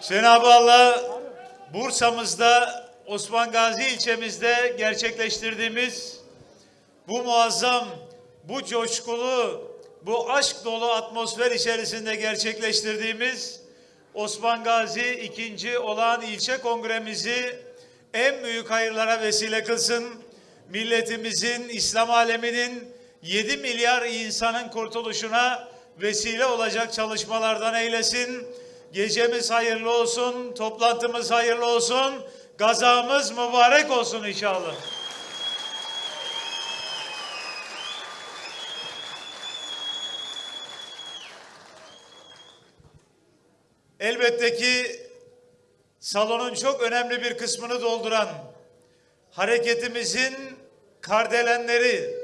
Cenab-ı Allah Bursa'mızda Osman Gazi ilçemizde gerçekleştirdiğimiz bu muazzam, bu coşkulu, bu aşk dolu atmosfer içerisinde gerçekleştirdiğimiz Osman Gazi ikinci olan ilçe kongremizi en büyük hayırlara vesile kılsın. Milletimizin, İslam aleminin 7 milyar insanın kurtuluşuna vesile olacak çalışmalardan eylesin. Gecemiz hayırlı olsun, toplantımız hayırlı olsun, gazamız mübarek olsun inşallah. Elbette ki salonun çok önemli bir kısmını dolduran hareketimizin kardelenleri,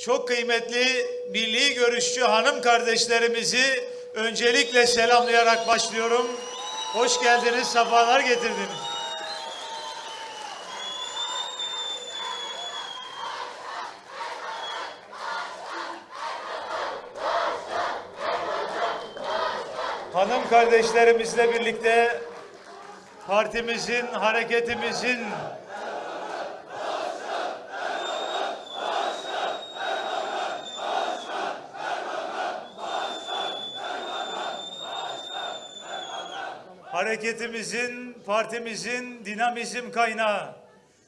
çok kıymetli milli görüşçü hanım kardeşlerimizi öncelikle selamlayarak başlıyorum. Hoş geldiniz, sefalar getirdiniz. Hanım kardeşlerimizle birlikte partimizin, hareketimizin hareketimizin, partimizin dinamizm kaynağı,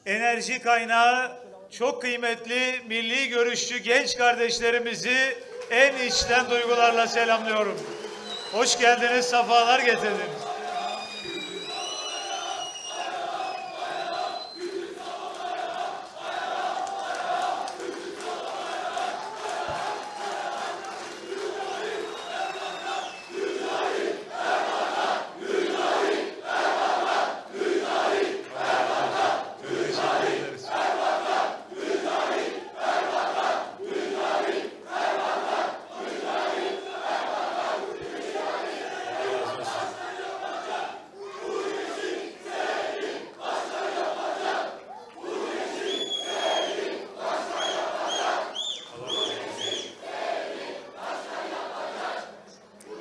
enerji kaynağı çok kıymetli milli görüşçü genç kardeşlerimizi en içten duygularla selamlıyorum. Hoş geldiniz, sefalar getirdiniz.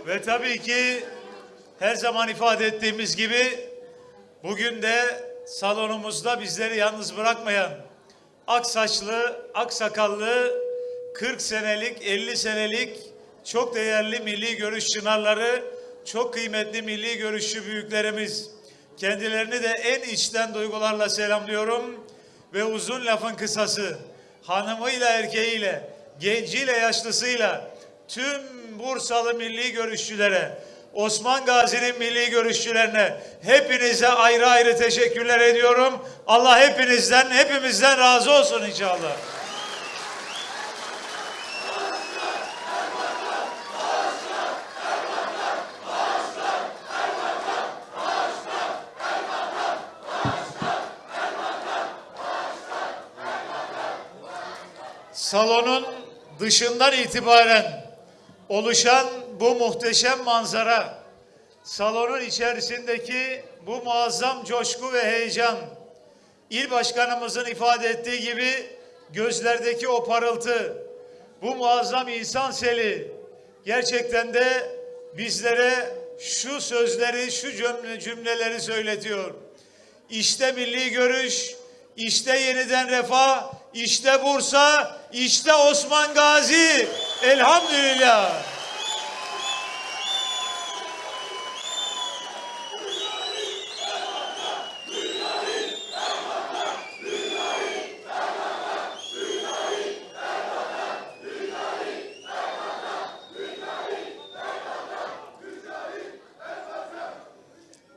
Ve tabii ki her zaman ifade ettiğimiz gibi bugün de salonumuzda bizleri yalnız bırakmayan ak saçlı, ak sakallı 40 senelik, 50 senelik çok değerli milli görüş çınarları, çok kıymetli milli görüşçü büyüklerimiz. Kendilerini de en içten duygularla selamlıyorum ve uzun lafın kısası hanımıyla erkeğiyle, genciyle yaşlısıyla tüm Bursalı milli görüşçülere, Osman Gazi'nin milli görüşçülerine hepinize ayrı ayrı teşekkürler ediyorum. Allah hepinizden, hepimizden razı olsun inşallah. Salonun dışından itibaren oluşan bu muhteşem manzara, salonun içerisindeki bu muazzam coşku ve heyecan, il başkanımızın ifade ettiği gibi gözlerdeki o parıltı, bu muazzam insan seli gerçekten de bizlere şu sözleri, şu cümle, cümleleri söyletiyor. İşte milli görüş, işte yeniden refah, işte Bursa, işte Osman Gazi. Elhamdülillah.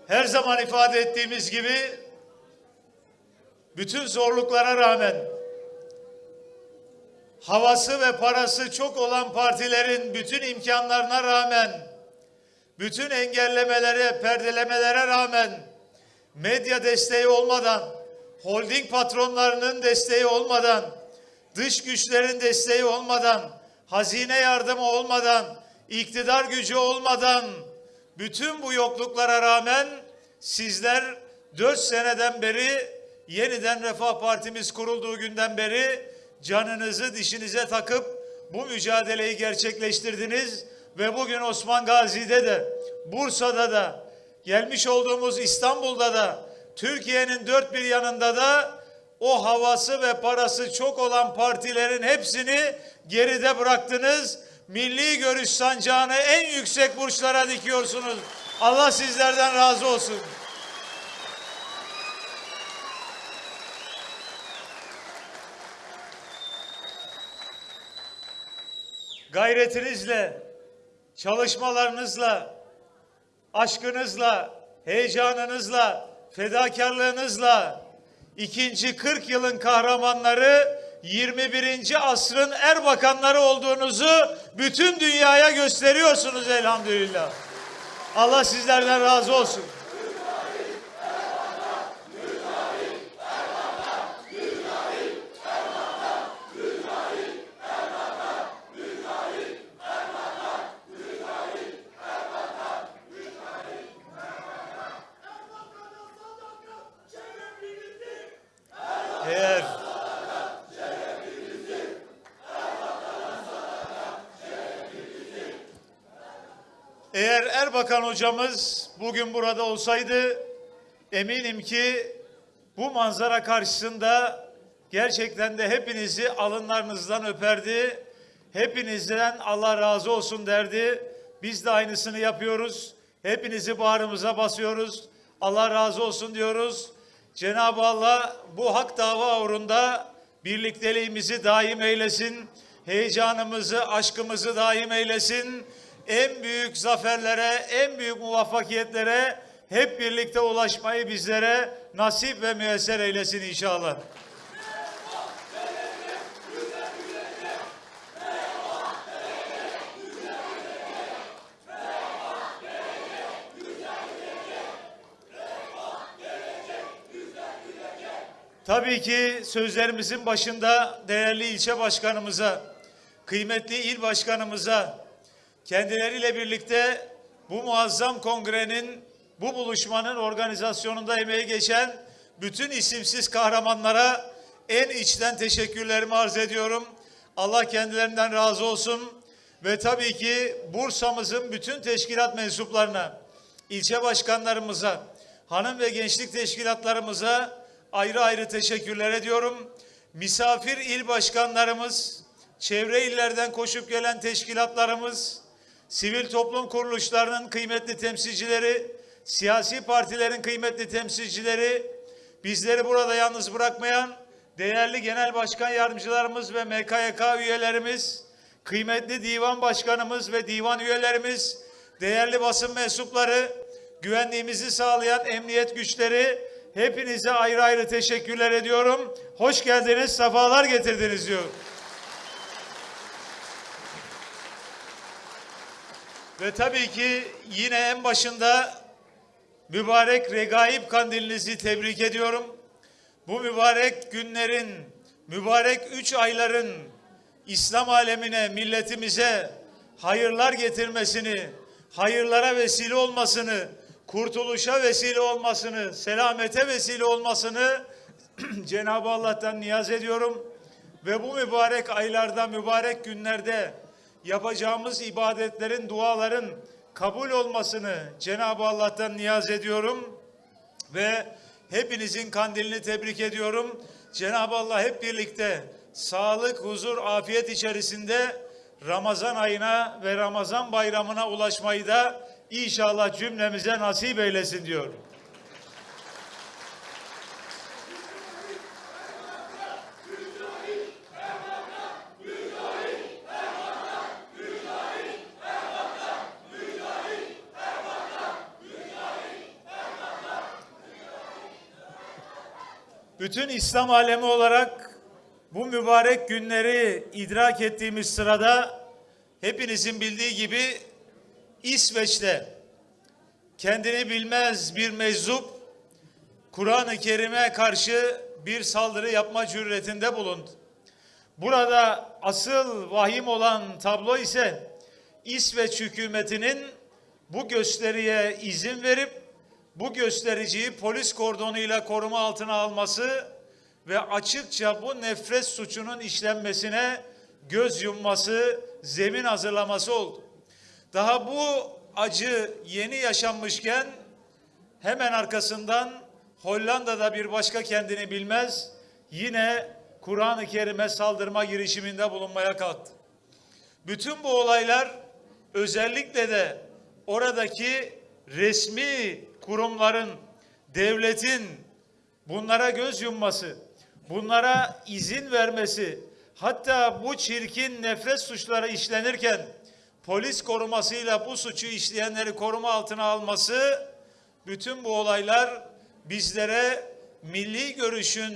Her zaman ifade ettiğimiz gibi bütün zorluklara rağmen havası ve parası çok olan partilerin bütün imkanlarına rağmen, bütün engellemelere, perdelemelere rağmen, medya desteği olmadan, holding patronlarının desteği olmadan, dış güçlerin desteği olmadan, hazine yardımı olmadan, iktidar gücü olmadan, bütün bu yokluklara rağmen sizler dört seneden beri yeniden Refah Partimiz kurulduğu günden beri canınızı dişinize takıp bu mücadeleyi gerçekleştirdiniz ve bugün Osman Gazi'de de Bursa'da da gelmiş olduğumuz İstanbul'da da Türkiye'nin dört bir yanında da o havası ve parası çok olan partilerin hepsini geride bıraktınız. Milli görüş sancağını en yüksek burçlara dikiyorsunuz. Allah sizlerden razı olsun. Gayretinizle, çalışmalarınızla, aşkınızla, heyecanınızla, fedakarlığınızla ikinci 40 yılın kahramanları 21. asrın erbakanları olduğunuzu bütün dünyaya gösteriyorsunuz elhamdülillah. Allah sizlerden razı olsun. Eğer Eğer Erbakan hocamız bugün burada olsaydı eminim ki bu manzara karşısında gerçekten de hepinizi alınlarınızdan öperdi. Hepinizden Allah razı olsun derdi. Biz de aynısını yapıyoruz. Hepinizi bağrımıza basıyoruz. Allah razı olsun diyoruz. Cenab-ı Allah bu hak dava uğrunda birlikteliğimizi daim eylesin. Heyecanımızı, aşkımızı daim eylesin. En büyük zaferlere, en büyük muvaffakiyetlere hep birlikte ulaşmayı bizlere nasip ve müyesser eylesin inşallah. Tabii ki sözlerimizin başında değerli ilçe başkanımıza, kıymetli il başkanımıza, kendileriyle birlikte bu muazzam kongrenin, bu buluşmanın organizasyonunda emeği geçen bütün isimsiz kahramanlara en içten teşekkürlerimi arz ediyorum. Allah kendilerinden razı olsun ve tabii ki Bursa'mızın bütün teşkilat mensuplarına, ilçe başkanlarımıza, hanım ve gençlik teşkilatlarımıza ayrı ayrı teşekkürler ediyorum. Misafir il başkanlarımız, çevre illerden koşup gelen teşkilatlarımız, sivil toplum kuruluşlarının kıymetli temsilcileri, siyasi partilerin kıymetli temsilcileri, bizleri burada yalnız bırakmayan değerli genel başkan yardımcılarımız ve MKYK üyelerimiz, kıymetli divan başkanımız ve divan üyelerimiz, değerli basın mensupları, güvenliğimizi sağlayan emniyet güçleri, hepinize ayrı ayrı teşekkürler ediyorum. Hoş geldiniz, sefalar getirdiniz diyor. Ve tabii ki yine en başında mübarek regaib kandilinizi tebrik ediyorum. Bu mübarek günlerin, mübarek üç ayların İslam alemine, milletimize hayırlar getirmesini, hayırlara vesile olmasını, kurtuluşa vesile olmasını, selamete vesile olmasını Cenab-ı Allah'tan niyaz ediyorum. Ve bu mübarek aylarda, mübarek günlerde yapacağımız ibadetlerin, duaların kabul olmasını Cenab-ı Allah'tan niyaz ediyorum. Ve hepinizin kandilini tebrik ediyorum. Cenab-ı Allah hep birlikte sağlık, huzur, afiyet içerisinde Ramazan ayına ve Ramazan bayramına ulaşmayı da inşallah cümlemize nasip eylesin diyorum. Bütün İslam alemi olarak bu mübarek günleri idrak ettiğimiz sırada hepinizin bildiği gibi İsveç'te kendini bilmez bir meczup Kur'an-ı Kerim'e karşı bir saldırı yapma cüretinde bulundu. Burada asıl vahim olan tablo ise İsveç hükümetinin bu gösteriye izin verip bu göstericiyi polis kordonuyla koruma altına alması ve açıkça bu nefret suçunun işlenmesine göz yumması, zemin hazırlaması oldu. Daha bu acı yeni yaşanmışken hemen arkasından Hollanda'da bir başka kendini bilmez yine Kur'an-ı Kerim'e saldırma girişiminde bulunmaya kalktı. Bütün bu olaylar özellikle de oradaki resmi kurumların, devletin bunlara göz yumması, bunlara izin vermesi, hatta bu çirkin nefret suçları işlenirken polis korumasıyla bu suçu işleyenleri koruma altına alması, bütün bu olaylar bizlere milli görüşün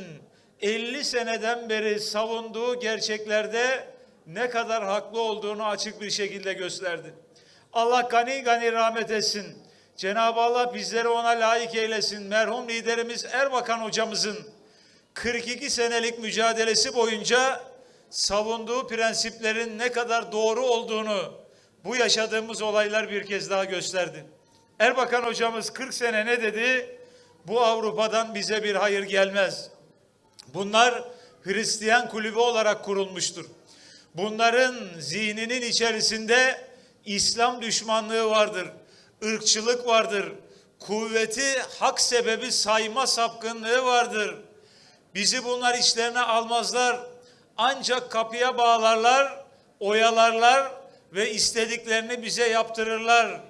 50 seneden beri savunduğu gerçeklerde ne kadar haklı olduğunu açık bir şekilde gösterdi. Allah gani gani rahmet etsin. Cenab-ı Allah bizleri ona layık eylesin. Merhum liderimiz Erbakan hocamızın 42 senelik mücadelesi boyunca savunduğu prensiplerin ne kadar doğru olduğunu bu yaşadığımız olaylar bir kez daha gösterdi. Erbakan hocamız 40 sene ne dedi? Bu Avrupa'dan bize bir hayır gelmez. Bunlar Hristiyan kulübü olarak kurulmuştur. Bunların zihninin içerisinde İslam düşmanlığı vardır, ırkçılık vardır, kuvveti hak sebebi sayma sapkınlığı vardır. Bizi bunlar içlerine almazlar. Ancak kapıya bağlarlar, oyalarlar ve istediklerini bize yaptırırlar.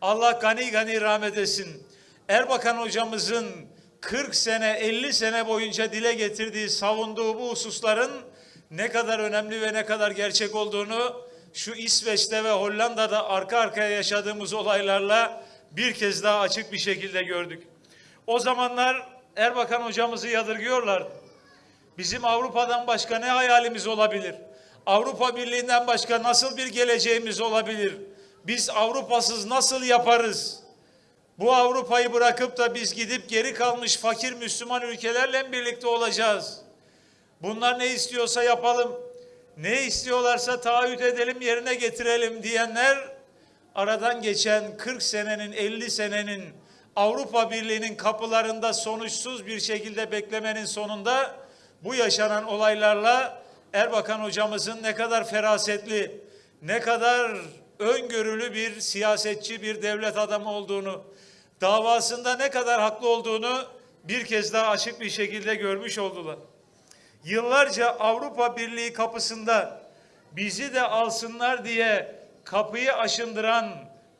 Allah gani gani rahmet etsin. Erbakan hocamızın 40 sene 50 sene boyunca dile getirdiği savunduğu bu hususların ne kadar önemli ve ne kadar gerçek olduğunu şu İsveç'te ve Hollanda'da arka arkaya yaşadığımız olaylarla bir kez daha açık bir şekilde gördük. O zamanlar Erbakan hocamızı yadırgıyorlar. Bizim Avrupa'dan başka ne hayalimiz olabilir? Avrupa Birliği'nden başka nasıl bir geleceğimiz olabilir? Biz Avrupasız nasıl yaparız? Bu Avrupa'yı bırakıp da biz gidip geri kalmış fakir Müslüman ülkelerle birlikte olacağız. Bunlar ne istiyorsa yapalım. Ne istiyorlarsa taahhüt edelim, yerine getirelim diyenler aradan geçen 40 senenin, 50 senenin Avrupa Birliği'nin kapılarında sonuçsuz bir şekilde beklemenin sonunda bu yaşanan olaylarla Erbakan hocamızın ne kadar ferasetli, ne kadar öngörülü bir siyasetçi, bir devlet adamı olduğunu, davasında ne kadar haklı olduğunu bir kez daha açık bir şekilde görmüş oldular. Yıllarca Avrupa Birliği kapısında bizi de alsınlar diye kapıyı aşındıran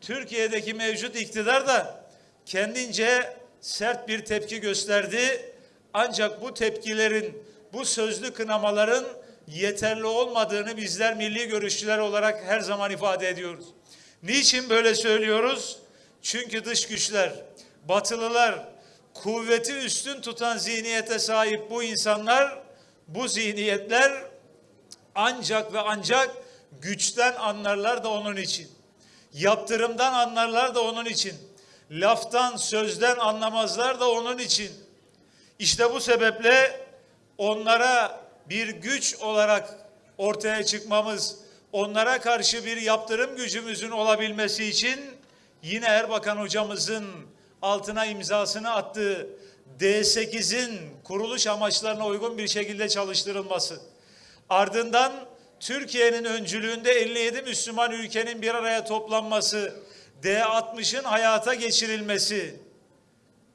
Türkiye'deki mevcut iktidar da kendince sert bir tepki gösterdi. Ancak bu tepkilerin, bu sözlü kınamaların yeterli olmadığını bizler milli görüşçüler olarak her zaman ifade ediyoruz. Niçin böyle söylüyoruz? Çünkü dış güçler, batılılar, kuvveti üstün tutan zihniyete sahip bu insanlar, bu zihniyetler ancak ve ancak güçten anlarlar da onun için. Yaptırımdan anlarlar da onun için. Laftan, sözden anlamazlar da onun için. İşte bu sebeple onlara bir güç olarak ortaya çıkmamız, onlara karşı bir yaptırım gücümüzün olabilmesi için yine Erbakan hocamızın altına imzasını attığı D8'in kuruluş amaçlarına uygun bir şekilde çalıştırılması. Ardından Türkiye'nin öncülüğünde 57 Müslüman ülkenin bir araya toplanması, D60'ın hayata geçirilmesi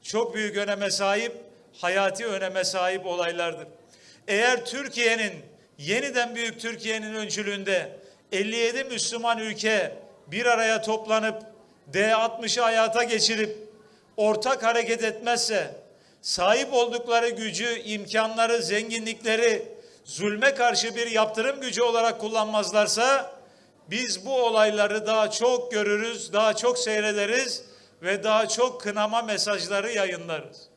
çok büyük öneme sahip, hayati öneme sahip olaylardır. Eğer Türkiye'nin yeniden büyük Türkiye'nin öncülüğünde 57 Müslüman ülke bir araya toplanıp D60'ı hayata geçirip ortak hareket etmezse sahip oldukları gücü, imkanları, zenginlikleri zulme karşı bir yaptırım gücü olarak kullanmazlarsa biz bu olayları daha çok görürüz, daha çok seyrederiz ve daha çok kınama mesajları yayınlarız.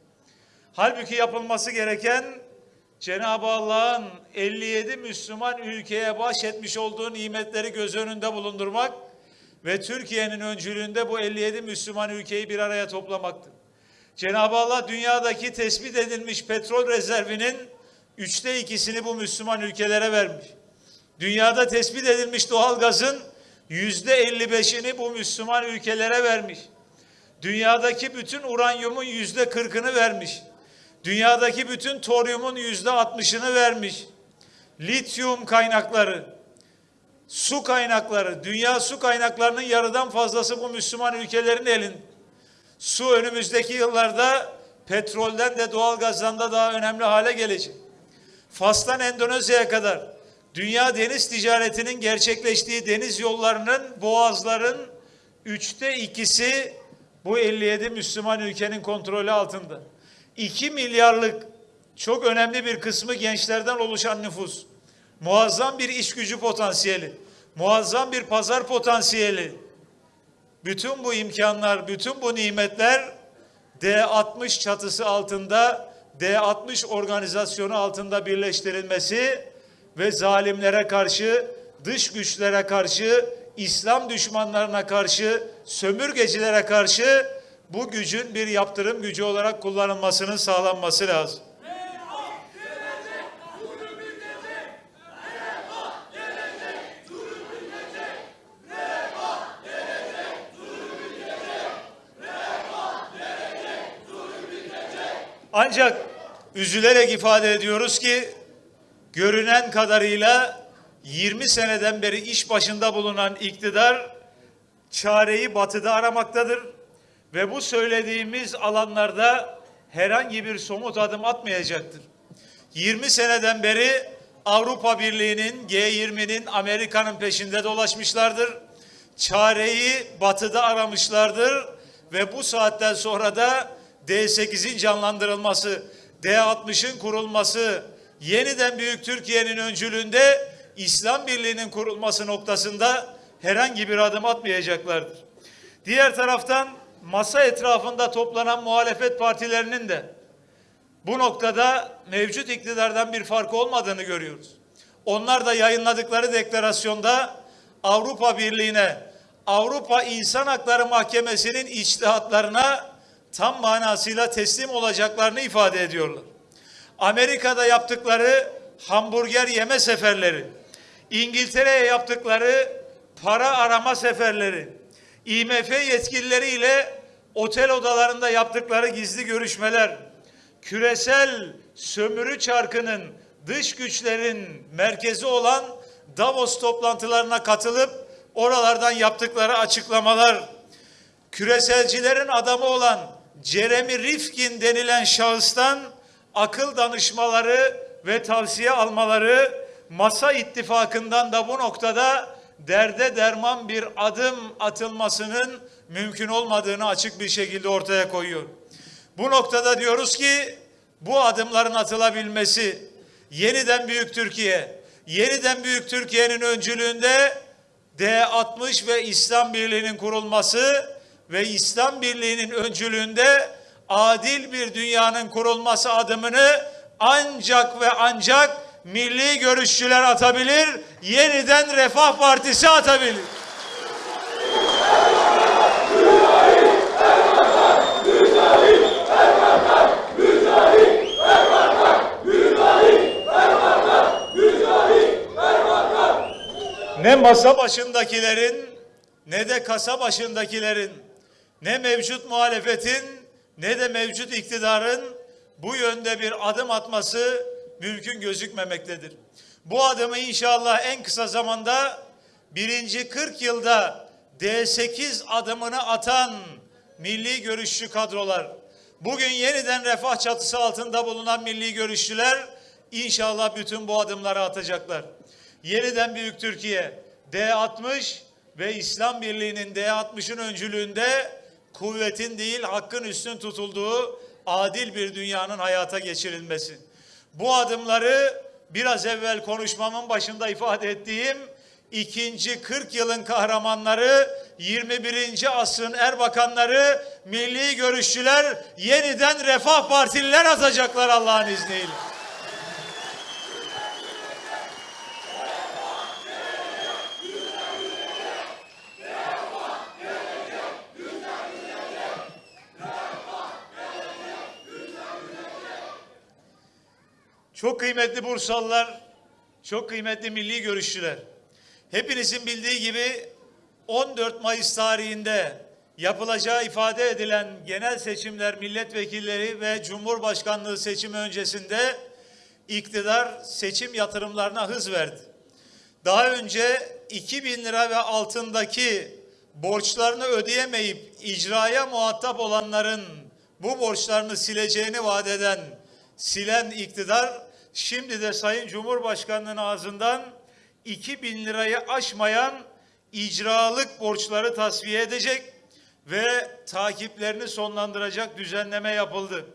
Halbuki yapılması gereken Cenab-ı Allah'ın 57 Müslüman ülkeye bahşetmiş olduğu nimetleri göz önünde bulundurmak ve Türkiye'nin öncülüğünde bu 57 Müslüman ülkeyi bir araya toplamaktır. Cenab-ı Allah dünyadaki tespit edilmiş petrol rezervinin üçte ikisini bu Müslüman ülkelere vermiş. Dünyada tespit edilmiş doğal gazın yüzde 55'ini bu Müslüman ülkelere vermiş. Dünyadaki bütün uranyumun yüzde 40'ını vermiş. Dünyadaki bütün toryumun yüzde 60'ını vermiş. Lityum kaynakları, su kaynakları, dünya su kaynaklarının yarıdan fazlası bu Müslüman ülkelerin elinde. Su önümüzdeki yıllarda petrolden de doğalgazdan da daha önemli hale gelecek. Fas'tan Endonezya'ya kadar dünya deniz ticaretinin gerçekleştiği deniz yollarının, boğazların üçte ikisi bu 57 Müslüman ülkenin kontrolü altında. 2 milyarlık çok önemli bir kısmı gençlerden oluşan nüfus. Muazzam bir iş gücü potansiyeli, muazzam bir pazar potansiyeli. Bütün bu imkanlar, bütün bu nimetler D60 çatısı altında, D60 organizasyonu altında birleştirilmesi ve zalimlere karşı, dış güçlere karşı, İslam düşmanlarına karşı, sömürgecilere karşı bu gücün bir yaptırım gücü olarak kullanılmasının sağlanması lazım. Ancak üzülerek ifade ediyoruz ki görünen kadarıyla 20 seneden beri iş başında bulunan iktidar çareyi batıda aramaktadır ve bu söylediğimiz alanlarda herhangi bir somut adım atmayacaktır. 20 seneden beri Avrupa Birliği'nin, G20'nin, Amerika'nın peşinde dolaşmışlardır. Çareyi batıda aramışlardır ve bu saatten sonra da D8'in canlandırılması, D60'ın kurulması, yeniden Büyük Türkiye'nin öncülüğünde İslam Birliği'nin kurulması noktasında herhangi bir adım atmayacaklardır. Diğer taraftan masa etrafında toplanan muhalefet partilerinin de bu noktada mevcut iktidardan bir farkı olmadığını görüyoruz. Onlar da yayınladıkları deklarasyonda Avrupa Birliği'ne, Avrupa İnsan Hakları Mahkemesi'nin içtihatlarına tam manasıyla teslim olacaklarını ifade ediyorlar. Amerika'da yaptıkları hamburger yeme seferleri, İngiltere'ye yaptıkları para arama seferleri, IMF yetkilileriyle otel odalarında yaptıkları gizli görüşmeler, küresel sömürü çarkının dış güçlerin merkezi olan Davos toplantılarına katılıp oralardan yaptıkları açıklamalar, küreselcilerin adamı olan Jeremy Rifkin denilen şahıstan akıl danışmaları ve tavsiye almaları masa ittifakından da bu noktada derde derman bir adım atılmasının mümkün olmadığını açık bir şekilde ortaya koyuyor. Bu noktada diyoruz ki bu adımların atılabilmesi yeniden Büyük Türkiye, yeniden Büyük Türkiye'nin öncülüğünde D60 ve İslam Birliği'nin kurulması ve İslam Birliği'nin öncülüğünde adil bir dünyanın kurulması adımını ancak ve ancak milli görüşçüler atabilir, yeniden Refah Partisi atabilir. Ne masa başındakilerin ne de kasa başındakilerin ne mevcut muhalefetin ne de mevcut iktidarın bu yönde bir adım atması mümkün gözükmemektedir. Bu adımı inşallah en kısa zamanda birinci 40 yılda D8 adımını atan milli görüşçü kadrolar, bugün yeniden refah çatısı altında bulunan milli görüşçüler inşallah bütün bu adımları atacaklar. Yeniden Büyük Türkiye, D60 ve İslam Birliği'nin D60'ın öncülüğünde kuvvetin değil hakkın üstün tutulduğu adil bir dünyanın hayata geçirilmesi. Bu adımları biraz evvel konuşmamın başında ifade ettiğim ikinci 40 yılın kahramanları 21. asrın erbakanları milli görüşçüler yeniden refah partililer atacaklar Allah'ın izniyle. Çok kıymetli Bursalılar, çok kıymetli milli görüşçüler. Hepinizin bildiği gibi 14 Mayıs tarihinde yapılacağı ifade edilen genel seçimler, milletvekilleri ve cumhurbaşkanlığı seçimi öncesinde iktidar seçim yatırımlarına hız verdi. Daha önce 2000 lira ve altındaki borçlarını ödeyemeyip icraya muhatap olanların bu borçlarını sileceğini vaat eden silen iktidar şimdi de Sayın Cumhurbaşkanı'nın ağzından 2000 lirayı aşmayan icralık borçları tasfiye edecek ve takiplerini sonlandıracak düzenleme yapıldı.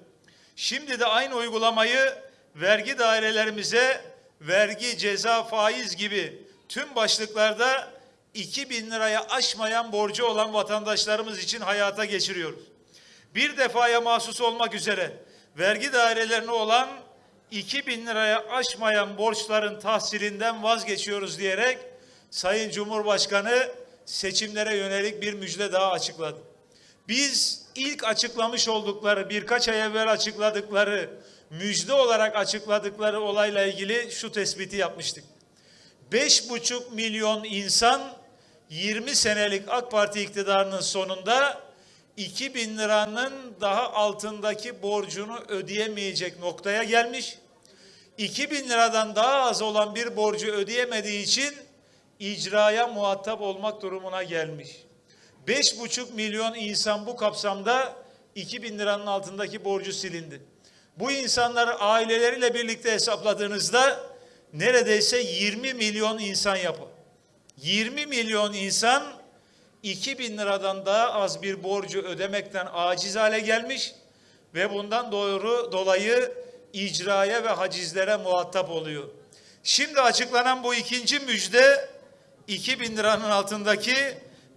Şimdi de aynı uygulamayı vergi dairelerimize vergi, ceza, faiz gibi tüm başlıklarda 2000 liraya aşmayan borcu olan vatandaşlarımız için hayata geçiriyoruz. Bir defaya mahsus olmak üzere vergi dairelerine olan 2000 liraya aşmayan borçların tahsilinden vazgeçiyoruz diyerek Sayın Cumhurbaşkanı seçimlere yönelik bir müjde daha açıkladı. Biz ilk açıklamış oldukları birkaç ay evvel açıkladıkları müjde olarak açıkladıkları olayla ilgili şu tespiti yapmıştık. 5,5 milyon insan 20 senelik AK Parti iktidarının sonunda 2000 liranın daha altındaki borcunu ödeyemeyecek noktaya gelmiş. 2000 liradan daha az olan bir borcu ödeyemediği için icraya muhatap olmak durumuna gelmiş. 5,5 milyon insan bu kapsamda 2000 liranın altındaki borcu silindi. Bu insanları aileleriyle birlikte hesapladığınızda neredeyse 20 milyon insan yapı. 20 milyon insan 2000 liradan daha az bir borcu ödemekten aciz hale gelmiş ve bundan doğru dolayı icraya ve hacizlere muhatap oluyor. Şimdi açıklanan bu ikinci müjde 2000 liranın altındaki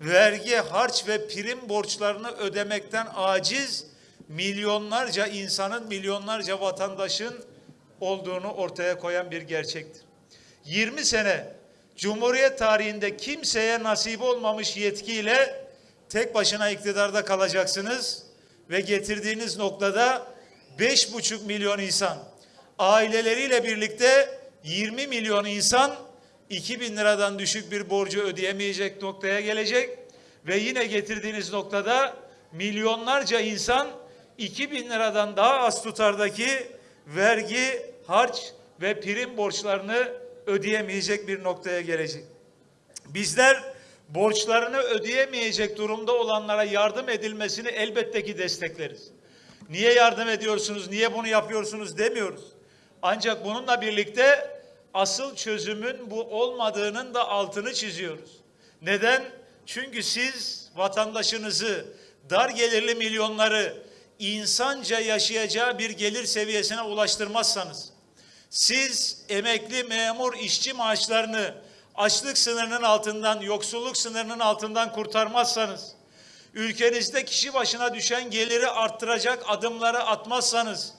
vergi, harç ve prim borçlarını ödemekten aciz milyonlarca insanın, milyonlarca vatandaşın olduğunu ortaya koyan bir gerçektir. 20 sene Cumhuriyet tarihinde kimseye nasip olmamış yetkiyle tek başına iktidarda kalacaksınız ve getirdiğiniz noktada 5,5 milyon insan aileleriyle birlikte 20 milyon insan 2000 liradan düşük bir borcu ödeyemeyecek noktaya gelecek ve yine getirdiğiniz noktada milyonlarca insan 2000 liradan daha az tutardaki vergi, harç ve prim borçlarını ödeyemeyecek bir noktaya gelecek. Bizler borçlarını ödeyemeyecek durumda olanlara yardım edilmesini elbette ki destekleriz. Niye yardım ediyorsunuz, niye bunu yapıyorsunuz demiyoruz. Ancak bununla birlikte asıl çözümün bu olmadığının da altını çiziyoruz. Neden? Çünkü siz vatandaşınızı, dar gelirli milyonları insanca yaşayacağı bir gelir seviyesine ulaştırmazsanız, siz emekli, memur, işçi maaşlarını açlık sınırının altından, yoksulluk sınırının altından kurtarmazsanız, ülkenizde kişi başına düşen geliri arttıracak adımları atmazsanız,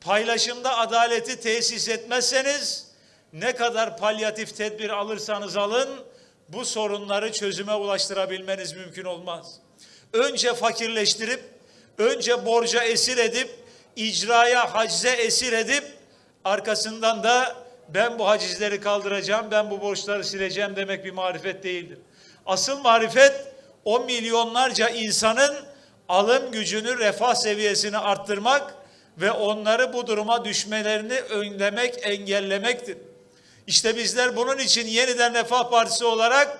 paylaşımda adaleti tesis etmezseniz, ne kadar palyatif tedbir alırsanız alın, bu sorunları çözüme ulaştırabilmeniz mümkün olmaz. Önce fakirleştirip, önce borca esir edip, icraya, hacize esir edip, arkasından da ben bu hacizleri kaldıracağım, ben bu borçları sileceğim demek bir marifet değildir. Asıl marifet o milyonlarca insanın alım gücünü, refah seviyesini arttırmak ve onları bu duruma düşmelerini önlemek, engellemektir. İşte bizler bunun için yeniden Refah Partisi olarak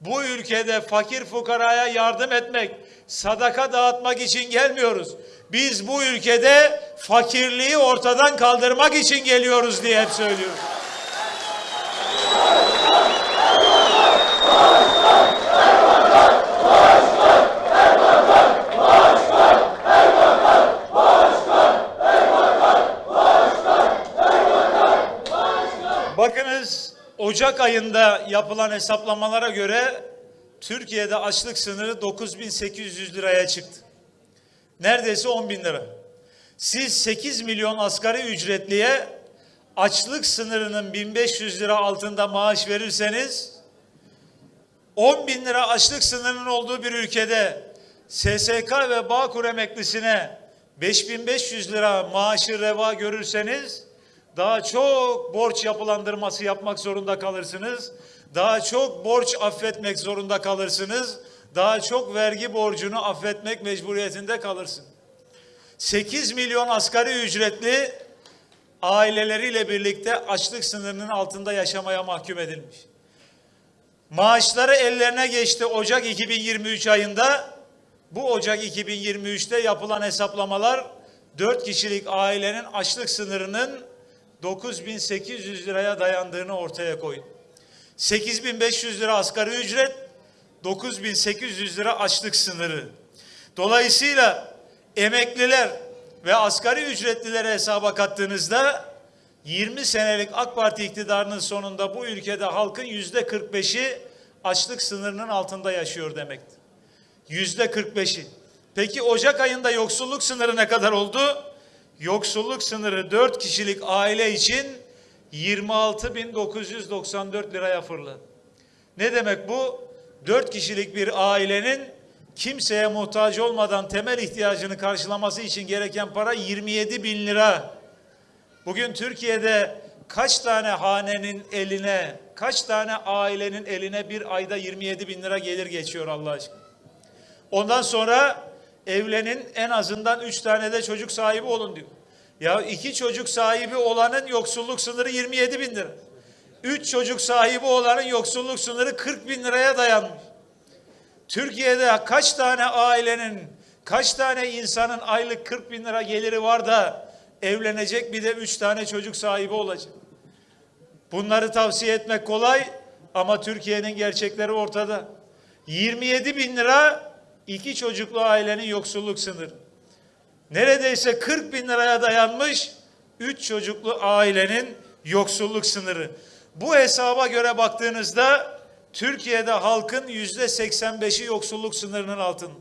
bu ülkede fakir fukaraya yardım etmek, sadaka dağıtmak için gelmiyoruz. Biz bu ülkede fakirliği ortadan kaldırmak için geliyoruz diye hep söylüyoruz. Bakınız Ocak ayında yapılan hesaplamalara göre Türkiye'de açlık sınırı 9800 liraya çıktı. Neredeyse 10 bin lira. Siz 8 milyon asgari ücretliye açlık sınırının 1500 lira altında maaş verirseniz 10 bin lira açlık sınırının olduğu bir ülkede SSK ve Bağkur emeklisine 5500 lira maaşı reva görürseniz daha çok borç yapılandırması yapmak zorunda kalırsınız. Daha çok borç affetmek zorunda kalırsınız. Daha çok vergi borcunu affetmek mecburiyetinde kalırsın. 8 milyon asgari ücretli aileleriyle birlikte açlık sınırının altında yaşamaya mahkum edilmiş. Maaşları ellerine geçti Ocak 2023 ayında. Bu Ocak 2023'te yapılan hesaplamalar 4 kişilik ailenin açlık sınırının 9800 liraya dayandığını ortaya koydu. 8500 lira asgari ücret, 9800 lira açlık sınırı. Dolayısıyla emekliler ve asgari ücretlileri hesaba kattığınızda 20 senelik AK Parti iktidarının sonunda bu ülkede halkın yüzde 45'i açlık sınırının altında yaşıyor demektir. Yüzde 45'i. Peki Ocak ayında yoksulluk sınırı ne kadar oldu? Yoksulluk sınırı 4 kişilik aile için 26.994 liraya fırladı. Ne demek bu? 4 kişilik bir ailenin kimseye muhtaç olmadan temel ihtiyacını karşılaması için gereken para 27 bin lira. Bugün Türkiye'de kaç tane hanenin eline, kaç tane ailenin eline bir ayda 27 bin lira gelir geçiyor Allah aşkına. Ondan sonra evlenin en azından üç tane de çocuk sahibi olun diyor. Ya iki çocuk sahibi olanın yoksulluk sınırı 27 bin lira. Üç çocuk sahibi olanın yoksulluk sınırı 40 bin liraya dayanmış. Türkiye'de kaç tane ailenin, kaç tane insanın aylık 40 bin lira geliri var da evlenecek bir de üç tane çocuk sahibi olacak. Bunları tavsiye etmek kolay ama Türkiye'nin gerçekleri ortada. 27 bin lira iki çocuklu ailenin yoksulluk sınırı. Neredeyse 40 bin liraya dayanmış üç çocuklu ailenin yoksulluk sınırı. Bu hesaba göre baktığınızda Türkiye'de halkın yüzde 85'i yoksulluk sınırının altında.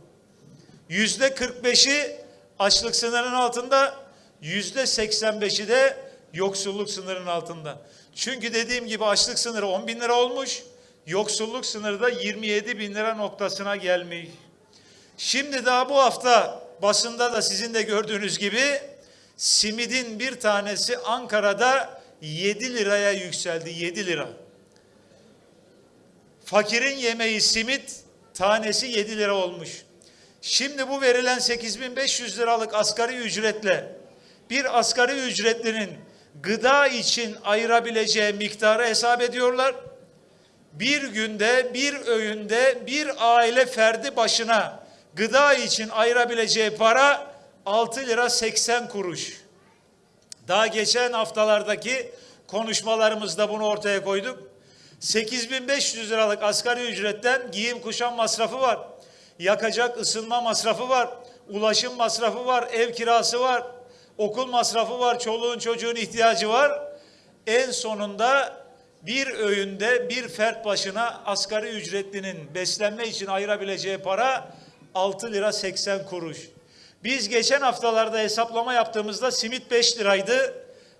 Yüzde 45'i açlık sınırının altında, yüzde 85'i de yoksulluk sınırının altında. Çünkü dediğim gibi açlık sınırı 10 bin lira olmuş, yoksulluk sınırı da 27 bin lira noktasına gelmiş. Şimdi daha bu hafta basında da sizin de gördüğünüz gibi simidin bir tanesi Ankara'da 7 liraya yükseldi. 7 lira. Fakirin yemeği simit tanesi 7 lira olmuş. Şimdi bu verilen 8500 liralık asgari ücretle bir asgari ücretlinin gıda için ayırabileceği miktarı hesap ediyorlar. Bir günde, bir öğünde bir aile ferdi başına gıda için ayırabileceği para 6 lira 80 kuruş. Daha geçen haftalardaki konuşmalarımızda bunu ortaya koyduk. 8500 liralık asgari ücretten giyim kuşam masrafı var. Yakacak ısınma masrafı var. Ulaşım masrafı var. Ev kirası var. Okul masrafı var. Çoluğun çocuğun ihtiyacı var. En sonunda bir öğünde bir fert başına asgari ücretlinin beslenme için ayırabileceği para 6 lira 80 kuruş. Biz geçen haftalarda hesaplama yaptığımızda simit 5 liraydı.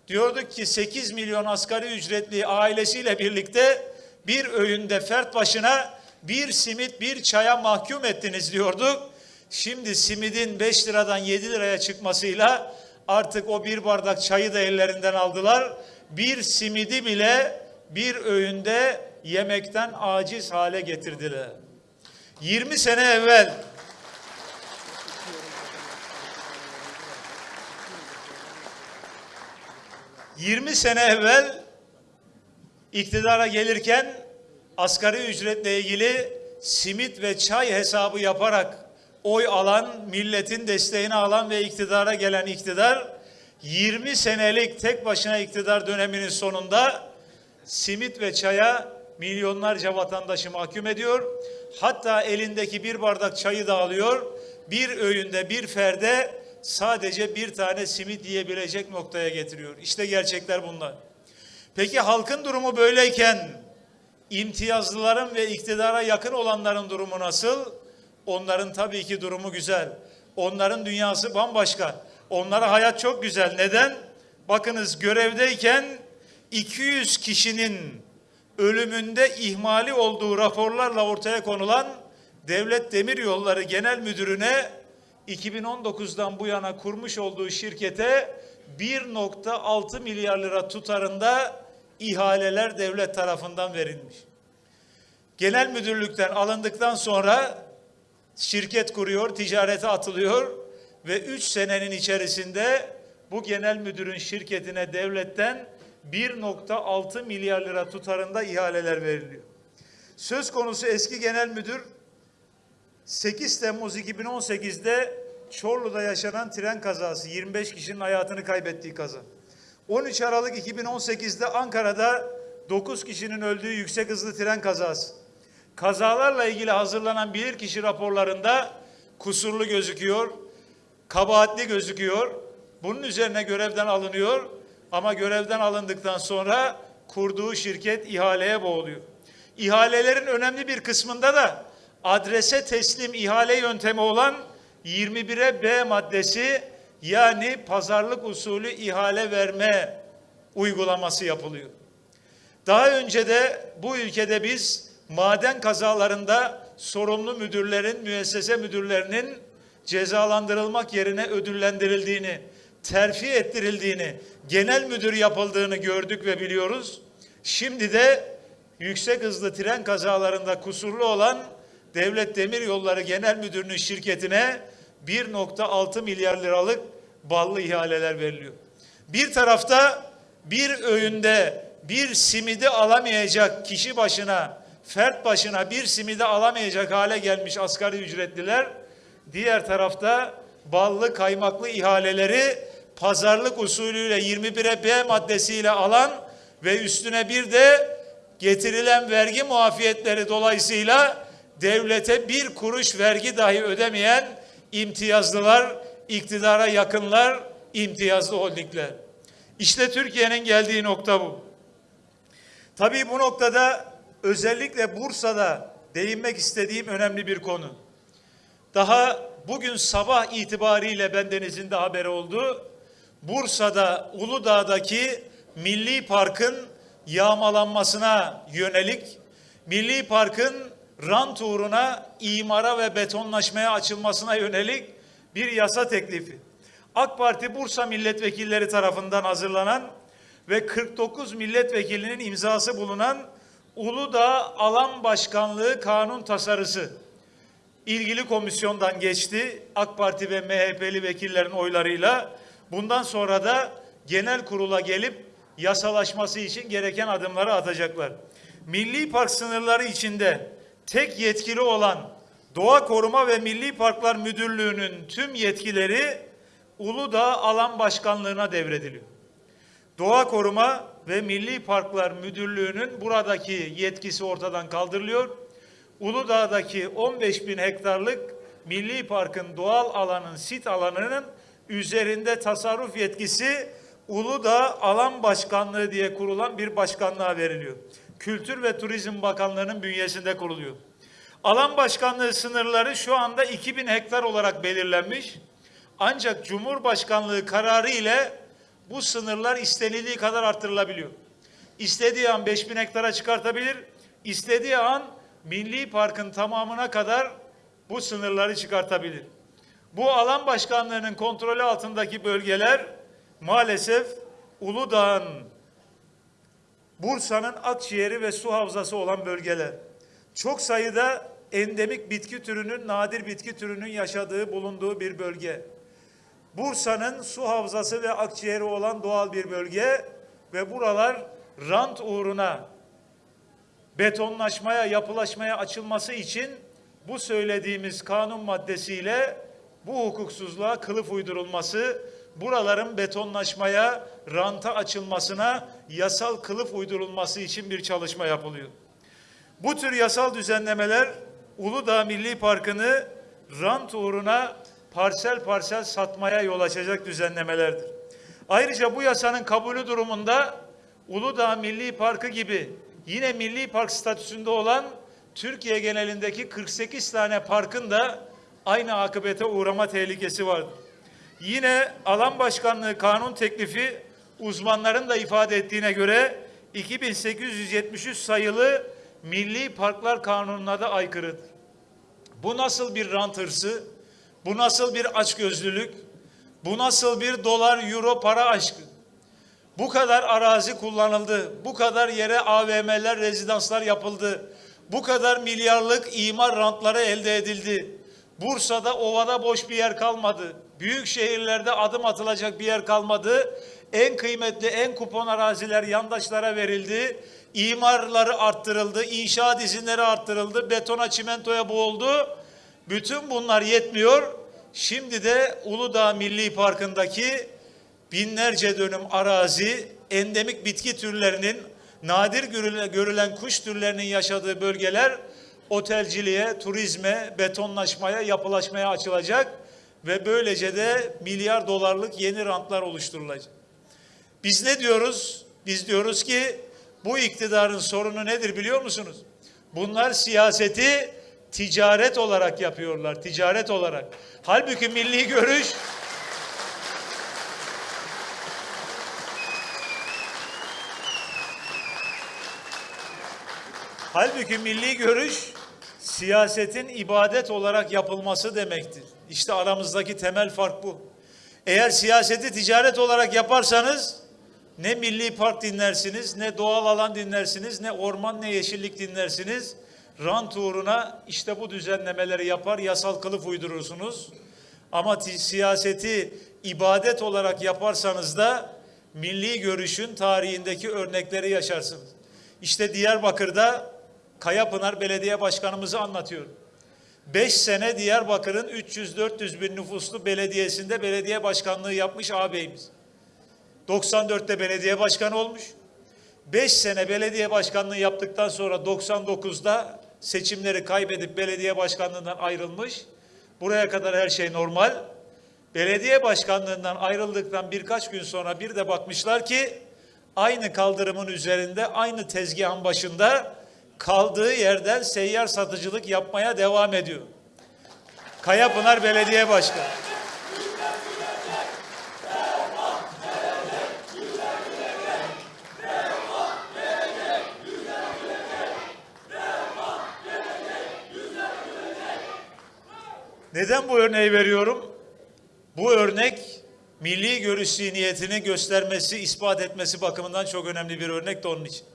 Diyorduk ki 8 milyon asgari ücretli ailesiyle birlikte bir öğünde fert başına bir simit bir çaya mahkum ettiniz diyorduk. Şimdi simidin 5 liradan 7 liraya çıkmasıyla artık o bir bardak çayı da ellerinden aldılar. Bir simidi bile bir öğünde yemekten aciz hale getirdiler. 20 sene evvel 20 sene evvel iktidara gelirken asgari ücretle ilgili simit ve çay hesabı yaparak oy alan, milletin desteğini alan ve iktidara gelen iktidar 20 senelik tek başına iktidar döneminin sonunda simit ve çaya milyonlarca vatandaşı mahkum ediyor. Hatta elindeki bir bardak çayı da alıyor. Bir öğünde bir ferde sadece bir tane simit yiyebilecek noktaya getiriyor. İşte gerçekler bunlar. Peki halkın durumu böyleyken imtiyazlıların ve iktidara yakın olanların durumu nasıl? Onların tabii ki durumu güzel. Onların dünyası bambaşka. Onlara hayat çok güzel. Neden? Bakınız görevdeyken 200 kişinin ölümünde ihmali olduğu raporlarla ortaya konulan Devlet Demiryolları Genel Müdürü'ne 2019'dan bu yana kurmuş olduğu şirkete 1.6 milyar lira tutarında ihaleler devlet tarafından verilmiş. Genel müdürlükten alındıktan sonra şirket kuruyor, ticarete atılıyor ve 3 senenin içerisinde bu genel müdürün şirketine devletten 1.6 milyar lira tutarında ihaleler veriliyor. Söz konusu eski genel müdür 8 Temmuz 2018'de Çorlu'da yaşanan tren kazası 25 kişinin hayatını kaybettiği kaza. 13 Aralık 2018'de Ankara'da 9 kişinin öldüğü yüksek hızlı tren kazası. Kazalarla ilgili hazırlanan bilirkişi raporlarında kusurlu gözüküyor, kabahatli gözüküyor. Bunun üzerine görevden alınıyor ama görevden alındıktan sonra kurduğu şirket ihaleye boğuluyor. İhalelerin önemli bir kısmında da adrese teslim ihale yöntemi olan 21'e B maddesi yani pazarlık usulü ihale verme uygulaması yapılıyor. Daha önce de bu ülkede biz maden kazalarında sorumlu müdürlerin, müessese müdürlerinin cezalandırılmak yerine ödüllendirildiğini, terfi ettirildiğini, genel müdür yapıldığını gördük ve biliyoruz. Şimdi de yüksek hızlı tren kazalarında kusurlu olan Devlet Demiryolları Genel Müdürü'nün şirketine 1.6 milyar liralık ballı ihaleler veriliyor. Bir tarafta bir öğünde bir simidi alamayacak kişi başına, fert başına bir simidi alamayacak hale gelmiş asgari ücretliler, diğer tarafta ballı kaymaklı ihaleleri pazarlık usulüyle 21'e B maddesiyle alan ve üstüne bir de getirilen vergi muafiyetleri dolayısıyla devlete bir kuruş vergi dahi ödemeyen imtiyazlılar, iktidara yakınlar, imtiyazlı holdingler. İşte Türkiye'nin geldiği nokta bu. Tabii bu noktada özellikle Bursa'da değinmek istediğim önemli bir konu. Daha bugün sabah itibariyle bendenizin de haberi oldu. Bursa'da Uludağ'daki Milli Park'ın yağmalanmasına yönelik Milli Park'ın rant uğruna imara ve betonlaşmaya açılmasına yönelik bir yasa teklifi. AK Parti Bursa milletvekilleri tarafından hazırlanan ve 49 milletvekilinin imzası bulunan Uludağ Alan Başkanlığı kanun tasarısı ilgili komisyondan geçti. AK Parti ve MHP'li vekillerin oylarıyla. Bundan sonra da genel kurula gelip yasalaşması için gereken adımları atacaklar. Milli Park sınırları içinde tek yetkili olan Doğa Koruma ve Milli Parklar Müdürlüğü'nün tüm yetkileri Uludağ Alan Başkanlığı'na devrediliyor. Doğa Koruma ve Milli Parklar Müdürlüğü'nün buradaki yetkisi ortadan kaldırılıyor. Uludağ'daki 15 bin hektarlık Milli Park'ın doğal alanın, sit alanının üzerinde tasarruf yetkisi Uludağ Alan Başkanlığı diye kurulan bir başkanlığa veriliyor. Kültür ve Turizm Bakanlığı'nın bünyesinde kuruluyor. Alan başkanlığı sınırları şu anda 2000 hektar olarak belirlenmiş. Ancak Cumhurbaşkanlığı kararı ile bu sınırlar istenildiği kadar artırılabiliyor. İstediği an 5000 hektara çıkartabilir, istediği an Milli Park'ın tamamına kadar bu sınırları çıkartabilir. Bu alan başkanlığının kontrolü altındaki bölgeler maalesef Uludağ'ın Bursa'nın akciğeri ve su havzası olan bölgeler. Çok sayıda endemik bitki türünün, nadir bitki türünün yaşadığı, bulunduğu bir bölge. Bursa'nın su havzası ve akciğeri olan doğal bir bölge ve buralar rant uğruna betonlaşmaya, yapılaşmaya açılması için bu söylediğimiz kanun maddesiyle bu hukuksuzluğa kılıf uydurulması, buraların betonlaşmaya, ranta açılmasına yasal kılıf uydurulması için bir çalışma yapılıyor. Bu tür yasal düzenlemeler Uludağ Milli Parkı'nı rant uğruna parsel parsel satmaya yol açacak düzenlemelerdir. Ayrıca bu yasanın kabulü durumunda Uludağ Milli Parkı gibi yine milli park statüsünde olan Türkiye genelindeki 48 tane parkın da aynı akıbete uğrama tehlikesi vardır. Yine alan başkanlığı kanun teklifi uzmanların da ifade ettiğine göre 2873 sayılı Milli Parklar Kanunu'na da aykırıdır. Bu nasıl bir rant hırsı? Bu nasıl bir açgözlülük? Bu nasıl bir dolar, euro para aşkı? Bu kadar arazi kullanıldı. Bu kadar yere AVM'ler, rezidanslar yapıldı. Bu kadar milyarlık imar rantları elde edildi. Bursa'da ovada boş bir yer kalmadı. Büyük şehirlerde adım atılacak bir yer kalmadı. En kıymetli, en kupon araziler yandaşlara verildi. İmarları arttırıldı, inşaat izinleri arttırıldı, betona, çimentoya boğuldu. Bütün bunlar yetmiyor. Şimdi de Uludağ Milli Parkı'ndaki binlerce dönüm arazi, endemik bitki türlerinin, nadir görülen, kuş türlerinin yaşadığı bölgeler otelciliğe, turizme, betonlaşmaya, yapılaşmaya açılacak ve böylece de milyar dolarlık yeni rantlar oluşturulacak. Biz ne diyoruz? Biz diyoruz ki bu iktidarın sorunu nedir biliyor musunuz? Bunlar siyaseti ticaret olarak yapıyorlar, ticaret olarak. Halbuki milli görüş Halbuki milli görüş siyasetin ibadet olarak yapılması demektir. İşte aramızdaki temel fark bu. Eğer siyaseti ticaret olarak yaparsanız ne milli park dinlersiniz, ne doğal alan dinlersiniz, ne orman ne yeşillik dinlersiniz. Rant uğruna işte bu düzenlemeleri yapar, yasal kılıf uydurursunuz. Ama ti- siyaseti ibadet olarak yaparsanız da milli görüşün tarihindeki örnekleri yaşarsınız. İşte Diyarbakır'da Kayapınar Belediye Başkanımızı anlatıyor. 5 sene Diyarbakır'ın 300-400 bin nüfuslu belediyesinde belediye başkanlığı yapmış ağabeyimiz. 94'te belediye başkanı olmuş. 5 sene belediye başkanlığı yaptıktan sonra 99'da seçimleri kaybedip belediye başkanlığından ayrılmış. Buraya kadar her şey normal. Belediye başkanlığından ayrıldıktan birkaç gün sonra bir de bakmışlar ki aynı kaldırımın üzerinde aynı tezgahın başında kaldığı yerden seyyar satıcılık yapmaya devam ediyor. Kayapınar Belediye Başkanı. Neden bu örneği veriyorum? Bu örnek milli görüş zihniyetini göstermesi, ispat etmesi bakımından çok önemli bir örnek de onun için.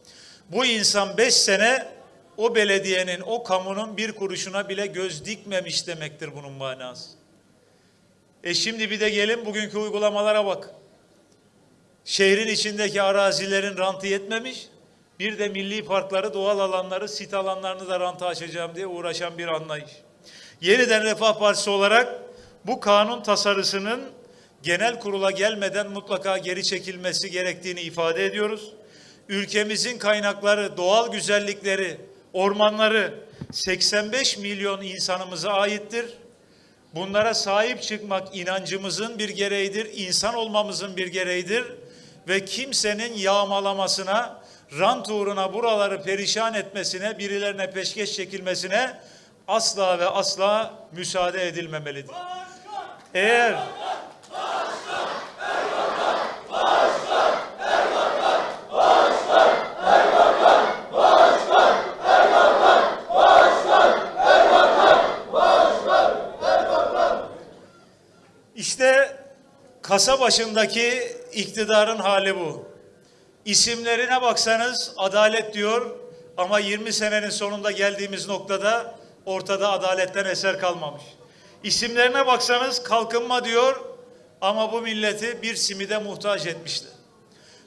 Bu insan beş sene o belediyenin, o kamunun bir kuruşuna bile göz dikmemiş demektir bunun manası. E şimdi bir de gelin bugünkü uygulamalara bak. Şehrin içindeki arazilerin rantı yetmemiş. Bir de milli parkları, doğal alanları, sit alanlarını da ranta açacağım diye uğraşan bir anlayış. Yeniden Refah Partisi olarak bu kanun tasarısının genel kurula gelmeden mutlaka geri çekilmesi gerektiğini ifade ediyoruz. Ülkemizin kaynakları, doğal güzellikleri, ormanları 85 milyon insanımıza aittir. Bunlara sahip çıkmak inancımızın bir gereğidir, insan olmamızın bir gereğidir ve kimsenin yağmalamasına, rant uğruna buraları perişan etmesine, birilerine peşkeş çekilmesine asla ve asla müsaade edilmemelidir. Eğer kasa başındaki iktidarın hali bu. İsimlerine baksanız adalet diyor ama 20 senenin sonunda geldiğimiz noktada ortada adaletten eser kalmamış. İsimlerine baksanız kalkınma diyor ama bu milleti bir simide muhtaç etmişler.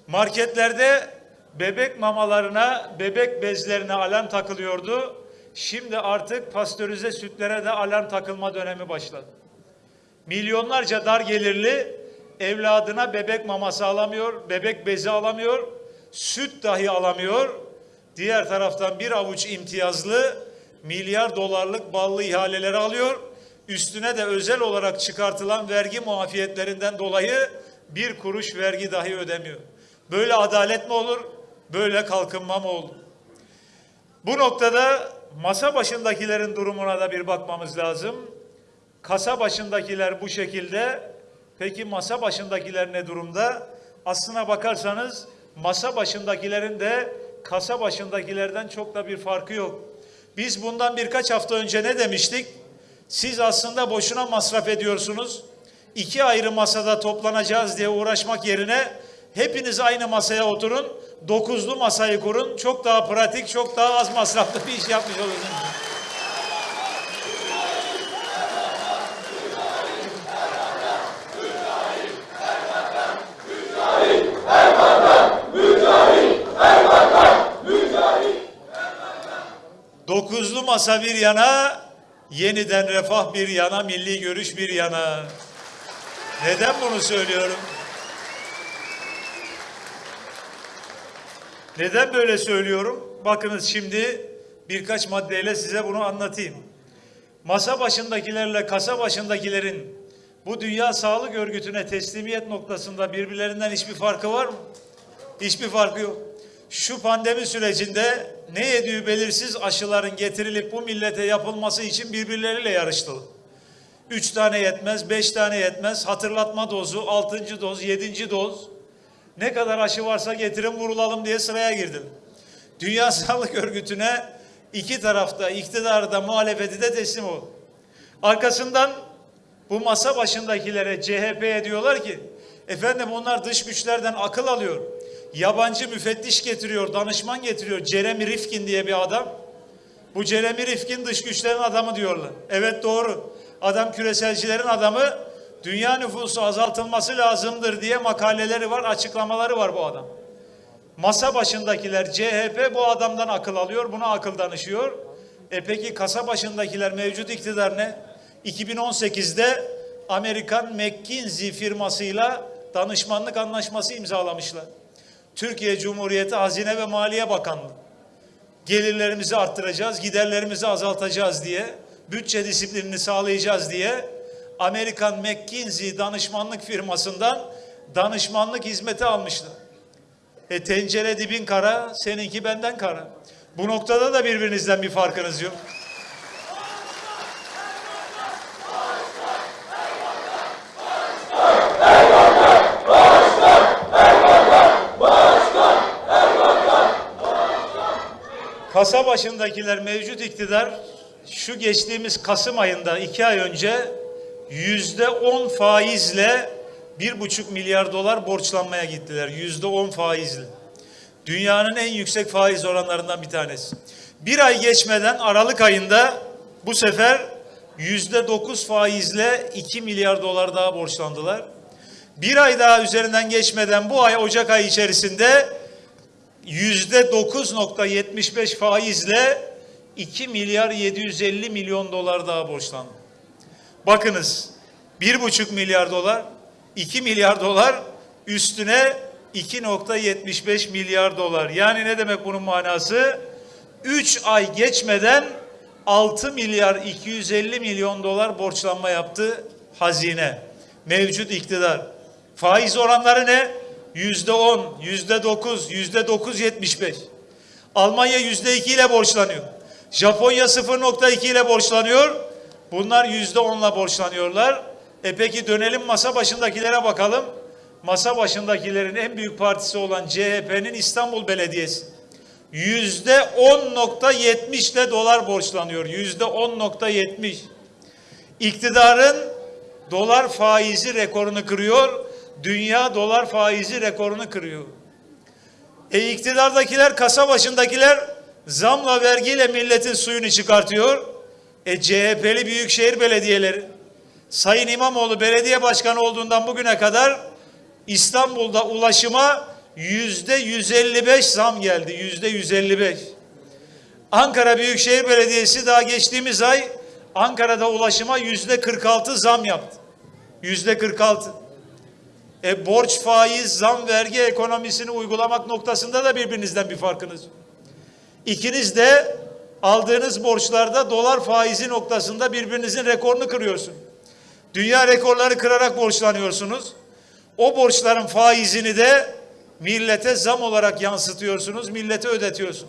Marketlerde bebek mamalarına, bebek bezlerine alarm takılıyordu. Şimdi artık pastörize sütlere de alarm takılma dönemi başladı. Milyonlarca dar gelirli evladına bebek maması alamıyor, bebek bezi alamıyor, süt dahi alamıyor. Diğer taraftan bir avuç imtiyazlı milyar dolarlık ballı ihaleleri alıyor. Üstüne de özel olarak çıkartılan vergi muafiyetlerinden dolayı bir kuruş vergi dahi ödemiyor. Böyle adalet mi olur? Böyle kalkınma mı olur? Bu noktada masa başındakilerin durumuna da bir bakmamız lazım. Kasa başındakiler bu şekilde. Peki masa başındakiler ne durumda? Aslına bakarsanız masa başındakilerin de kasa başındakilerden çok da bir farkı yok. Biz bundan birkaç hafta önce ne demiştik? Siz aslında boşuna masraf ediyorsunuz. İki ayrı masada toplanacağız diye uğraşmak yerine hepiniz aynı masaya oturun. Dokuzlu masayı kurun. Çok daha pratik, çok daha az masraflı bir iş yapmış olursunuz. Dokuzlu masa bir yana, yeniden refah bir yana, milli görüş bir yana. Neden bunu söylüyorum? Neden böyle söylüyorum? Bakınız şimdi birkaç maddeyle size bunu anlatayım. Masa başındakilerle kasa başındakilerin bu Dünya Sağlık Örgütü'ne teslimiyet noktasında birbirlerinden hiçbir farkı var mı? Hiçbir farkı yok. Şu pandemi sürecinde ne yediği belirsiz aşıların getirilip bu millete yapılması için birbirleriyle yarıştılar. Üç tane yetmez, beş tane yetmez. Hatırlatma dozu, altıncı doz, yedinci doz. Ne kadar aşı varsa getirin vurulalım diye sıraya girdim. Dünya Sağlık Örgütü'ne iki tarafta iktidarı da muhalefeti de teslim ol. Arkasından bu masa başındakilere CHP'ye diyorlar ki efendim onlar dış güçlerden akıl alıyor. Yabancı müfettiş getiriyor, danışman getiriyor. Jeremy Rifkin diye bir adam. Bu Jeremy Rifkin dış güçlerin adamı diyorlar. Evet doğru. Adam küreselcilerin adamı. Dünya nüfusu azaltılması lazımdır diye makaleleri var, açıklamaları var bu adam. Masa başındakiler CHP bu adamdan akıl alıyor, buna akıl danışıyor. E peki kasa başındakiler mevcut iktidar ne? 2018'de Amerikan McKinsey firmasıyla danışmanlık anlaşması imzalamışlar. Türkiye Cumhuriyeti Hazine ve Maliye Bakanlığı. Gelirlerimizi arttıracağız, giderlerimizi azaltacağız diye, bütçe disiplinini sağlayacağız diye Amerikan McKinsey danışmanlık firmasından danışmanlık hizmeti almışlar. E tencere dibin kara, seninki benden kara. Bu noktada da birbirinizden bir farkınız yok. Kasa başındakiler mevcut iktidar şu geçtiğimiz Kasım ayında iki ay önce yüzde on faizle bir buçuk milyar dolar borçlanmaya gittiler. Yüzde on faizle. Dünyanın en yüksek faiz oranlarından bir tanesi. Bir ay geçmeden Aralık ayında bu sefer yüzde dokuz faizle iki milyar dolar daha borçlandılar. Bir ay daha üzerinden geçmeden bu ay Ocak ayı içerisinde yüzde 9.75 faizle 2 milyar 750 milyon dolar daha borçlandı. Bakınız 1,5 milyar dolar, 2 milyar dolar üstüne 2.75 milyar dolar. Yani ne demek bunun manası? 3 ay geçmeden 6 milyar 250 milyon dolar borçlanma yaptı hazine. Mevcut iktidar. Faiz oranları ne? Yüzde on, yüzde dokuz, yüzde dokuz yetmiş beş. Almanya yüzde iki ile borçlanıyor. Japonya 0.2 ile borçlanıyor. Bunlar yüzde onla borçlanıyorlar. E peki dönelim masa başındakilere bakalım. Masa başındakilerin en büyük partisi olan CHP'nin İstanbul Belediyesi. Yüzde 10.70 ile dolar borçlanıyor. Yüzde 10.70. İktidarın dolar faizi rekorunu kırıyor. Dünya dolar faizi rekorunu kırıyor. E iktidardakiler, kasa başındakiler zamla vergiyle milletin suyunu çıkartıyor. E CHP'li büyükşehir belediyeleri, Sayın İmamoğlu belediye başkanı olduğundan bugüne kadar İstanbul'da ulaşıma yüzde 155 zam geldi. Yüzde 155. Ankara Büyükşehir Belediyesi daha geçtiğimiz ay Ankara'da ulaşıma yüzde 46 zam yaptı. Yüzde 46. E borç, faiz, zam, vergi ekonomisini uygulamak noktasında da birbirinizden bir farkınız. İkiniz de aldığınız borçlarda dolar faizi noktasında birbirinizin rekorunu kırıyorsun. Dünya rekorları kırarak borçlanıyorsunuz. O borçların faizini de millete zam olarak yansıtıyorsunuz, millete ödetiyorsun.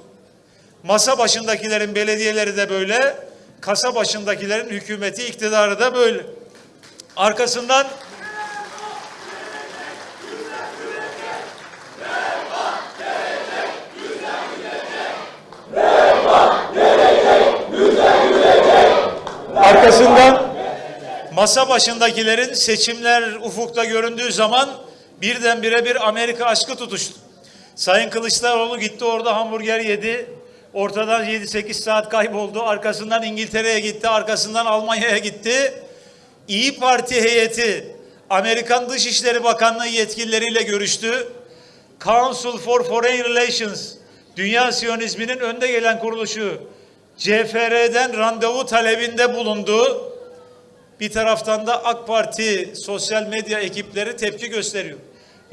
Masa başındakilerin belediyeleri de böyle, kasa başındakilerin hükümeti, iktidarı da böyle. Arkasından Arkasından masa başındakilerin seçimler ufukta göründüğü zaman birdenbire bir Amerika aşkı tutuştu. Sayın Kılıçdaroğlu gitti orada hamburger yedi. Ortadan 7-8 saat kayboldu. Arkasından İngiltere'ye gitti. Arkasından Almanya'ya gitti. İyi Parti heyeti Amerikan Dışişleri Bakanlığı yetkilileriyle görüştü. Council for Foreign Relations, Dünya Siyonizminin önde gelen kuruluşu, CFR'den randevu talebinde bulundu. Bir taraftan da AK Parti sosyal medya ekipleri tepki gösteriyor.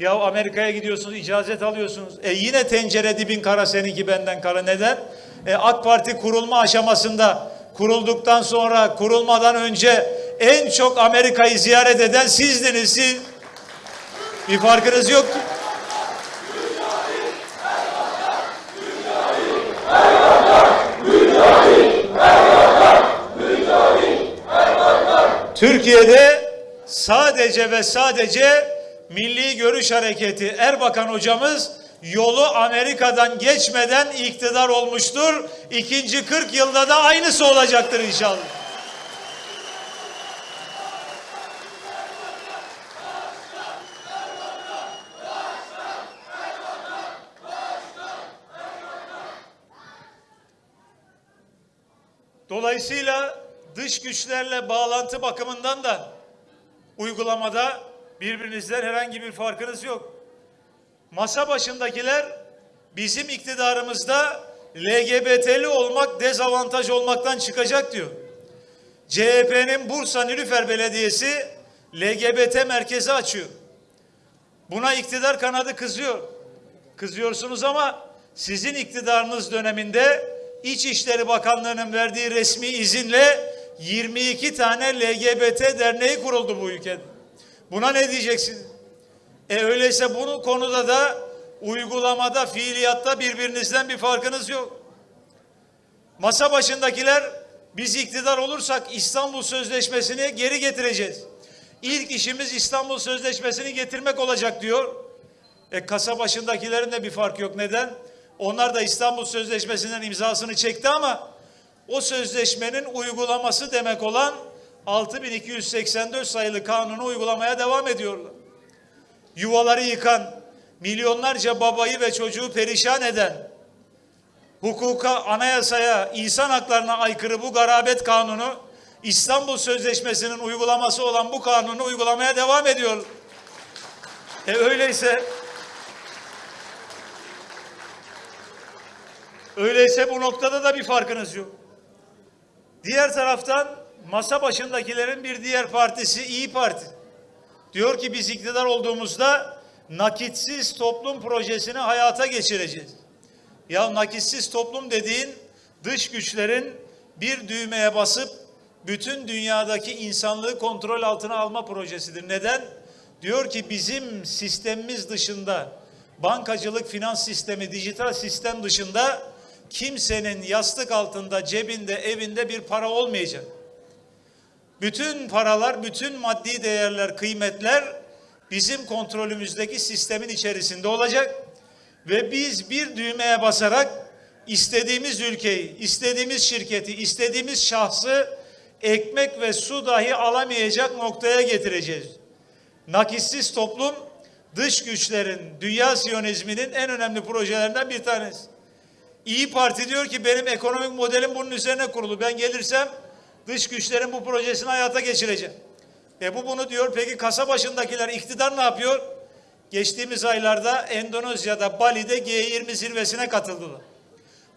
Ya Amerika'ya gidiyorsunuz, icazet alıyorsunuz. E yine tencere dibin kara seninki benden kara. Neden? E AK Parti kurulma aşamasında, kurulduktan sonra, kurulmadan önce en çok Amerika'yı ziyaret eden sizdiniz siz. Bir farkınız yok Türkiye'de sadece ve sadece Milli Görüş Hareketi Erbakan hocamız yolu Amerika'dan geçmeden iktidar olmuştur. İkinci 40 yılda da aynısı olacaktır inşallah. Dolayısıyla dış güçlerle bağlantı bakımından da uygulamada birbirinizden herhangi bir farkınız yok. Masa başındakiler bizim iktidarımızda LGBT'li olmak dezavantaj olmaktan çıkacak diyor. CHP'nin Bursa Nilüfer Belediyesi LGBT merkezi açıyor. Buna iktidar kanadı kızıyor. Kızıyorsunuz ama sizin iktidarınız döneminde İçişleri Bakanlığı'nın verdiği resmi izinle 22 tane LGBT derneği kuruldu bu ülkede. Buna ne diyeceksiniz? E öyleyse bunu konuda da uygulamada, fiiliyatta birbirinizden bir farkınız yok. Masa başındakiler biz iktidar olursak İstanbul Sözleşmesi'ni geri getireceğiz. İlk işimiz İstanbul Sözleşmesi'ni getirmek olacak diyor. E kasa başındakilerin de bir fark yok. Neden? Onlar da İstanbul Sözleşmesi'nden imzasını çekti ama o sözleşmenin uygulaması demek olan 6284 sayılı kanunu uygulamaya devam ediyorlar. Yuvaları yıkan, milyonlarca babayı ve çocuğu perişan eden, hukuka, anayasaya, insan haklarına aykırı bu garabet kanunu, İstanbul Sözleşmesi'nin uygulaması olan bu kanunu uygulamaya devam ediyor. E öyleyse Öyleyse bu noktada da bir farkınız yok. Diğer taraftan masa başındakilerin bir diğer partisi İyi Parti. Diyor ki biz iktidar olduğumuzda nakitsiz toplum projesini hayata geçireceğiz. Ya nakitsiz toplum dediğin dış güçlerin bir düğmeye basıp bütün dünyadaki insanlığı kontrol altına alma projesidir. Neden? Diyor ki bizim sistemimiz dışında bankacılık, finans sistemi, dijital sistem dışında kimsenin yastık altında, cebinde, evinde bir para olmayacak. Bütün paralar, bütün maddi değerler, kıymetler bizim kontrolümüzdeki sistemin içerisinde olacak ve biz bir düğmeye basarak istediğimiz ülkeyi, istediğimiz şirketi, istediğimiz şahsı ekmek ve su dahi alamayacak noktaya getireceğiz. Nakissiz toplum dış güçlerin, dünya siyonizminin en önemli projelerinden bir tanesi. İyi Parti diyor ki benim ekonomik modelim bunun üzerine kurulu. Ben gelirsem dış güçlerin bu projesini hayata geçireceğim. E bu bunu diyor. Peki kasa başındakiler iktidar ne yapıyor? Geçtiğimiz aylarda Endonezya'da Bali'de G20 zirvesine katıldılar.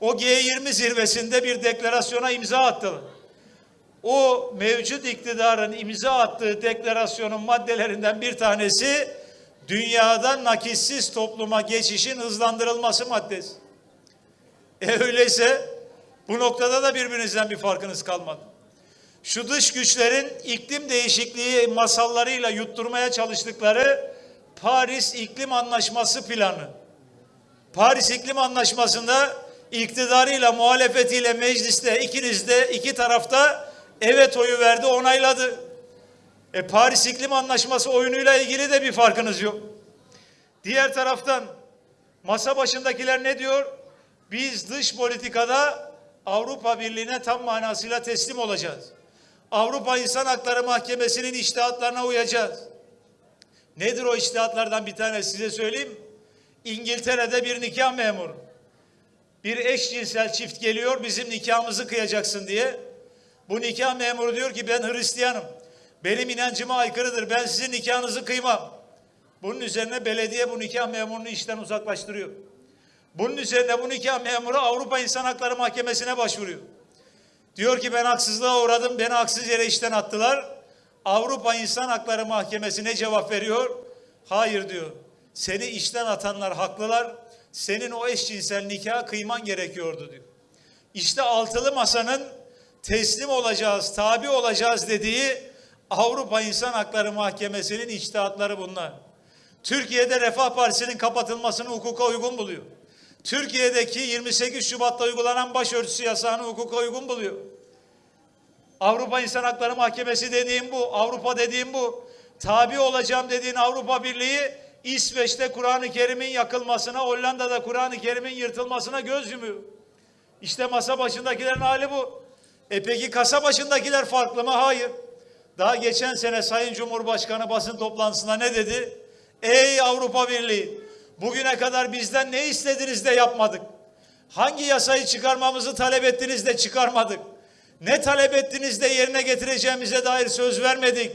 O G20 zirvesinde bir deklarasyona imza attılar. O mevcut iktidarın imza attığı deklarasyonun maddelerinden bir tanesi dünyada nakissiz topluma geçişin hızlandırılması maddesi. E öyleyse bu noktada da birbirinizden bir farkınız kalmadı. Şu dış güçlerin iklim değişikliği masallarıyla yutturmaya çalıştıkları Paris İklim Anlaşması planı. Paris İklim Anlaşması'nda iktidarıyla muhalefetiyle mecliste ikiniz de iki tarafta evet oyu verdi onayladı. E Paris İklim Anlaşması oyunuyla ilgili de bir farkınız yok. Diğer taraftan masa başındakiler ne diyor? Biz dış politikada Avrupa Birliği'ne tam manasıyla teslim olacağız. Avrupa İnsan Hakları Mahkemesi'nin iştihatlarına uyacağız. Nedir o iştihatlardan bir tane size söyleyeyim. İngiltere'de bir nikah memuru. Bir eşcinsel çift geliyor bizim nikahımızı kıyacaksın diye. Bu nikah memuru diyor ki ben Hristiyanım. Benim inancıma aykırıdır. Ben sizin nikahınızı kıymam. Bunun üzerine belediye bu nikah memurunu işten uzaklaştırıyor. Bunun üzerine bu nikah memuru Avrupa İnsan Hakları Mahkemesi'ne başvuruyor. Diyor ki ben haksızlığa uğradım, beni haksız yere işten attılar. Avrupa İnsan Hakları Mahkemesi ne cevap veriyor? Hayır diyor. Seni işten atanlar haklılar. Senin o eşcinsel nikaha kıyman gerekiyordu diyor. İşte altılı masanın teslim olacağız, tabi olacağız dediği Avrupa İnsan Hakları Mahkemesi'nin içtihatları bunlar. Türkiye'de Refah Partisi'nin kapatılmasını hukuka uygun buluyor. Türkiye'deki 28 Şubat'ta uygulanan başörtüsü yasağını hukuka uygun buluyor. Avrupa İnsan Hakları Mahkemesi dediğim bu, Avrupa dediğim bu. Tabi olacağım dediğin Avrupa Birliği İsveç'te Kur'an-ı Kerim'in yakılmasına, Hollanda'da Kur'an-ı Kerim'in yırtılmasına göz yumuyor. İşte masa başındakilerin hali bu. E peki kasa başındakiler farklı mı? Hayır. Daha geçen sene Sayın Cumhurbaşkanı basın toplantısında ne dedi? Ey Avrupa Birliği, bugüne kadar bizden ne istediniz de yapmadık. Hangi yasayı çıkarmamızı talep ettiniz de çıkarmadık. Ne talep ettiniz de yerine getireceğimize dair söz vermedik.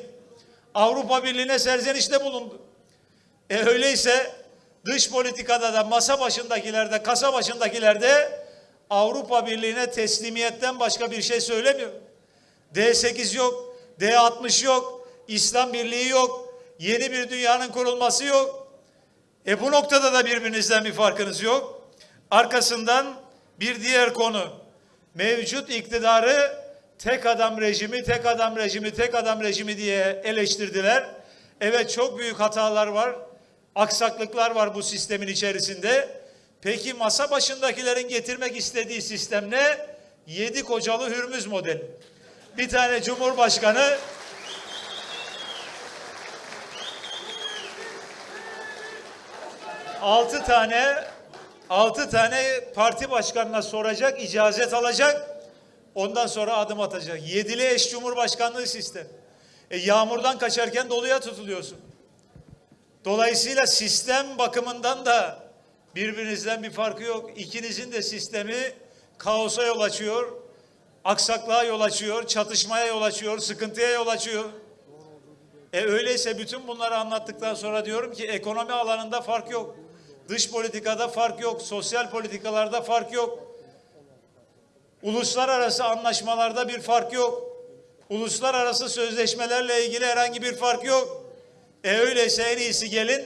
Avrupa Birliği'ne serzenişte bulundu. E öyleyse dış politikada da masa başındakilerde, kasa başındakilerde Avrupa Birliği'ne teslimiyetten başka bir şey söylemiyor. D8 yok, D60 yok, İslam Birliği yok, yeni bir dünyanın kurulması yok. E bu noktada da birbirinizden bir farkınız yok. Arkasından bir diğer konu. Mevcut iktidarı tek adam rejimi, tek adam rejimi, tek adam rejimi diye eleştirdiler. Evet çok büyük hatalar var, aksaklıklar var bu sistemin içerisinde. Peki masa başındakilerin getirmek istediği sistem ne? Yedi kocalı hürmüz modeli. Bir tane cumhurbaşkanı altı tane altı tane parti başkanına soracak, icazet alacak. Ondan sonra adım atacak. Yedili eş cumhurbaşkanlığı sistem. E, yağmurdan kaçarken doluya tutuluyorsun. Dolayısıyla sistem bakımından da birbirinizden bir farkı yok. İkinizin de sistemi kaosa yol açıyor, aksaklığa yol açıyor, çatışmaya yol açıyor, sıkıntıya yol açıyor. E öyleyse bütün bunları anlattıktan sonra diyorum ki ekonomi alanında fark yok. Dış politikada fark yok, sosyal politikalarda fark yok. Uluslararası anlaşmalarda bir fark yok. Uluslararası sözleşmelerle ilgili herhangi bir fark yok. E öyleyse en iyisi gelin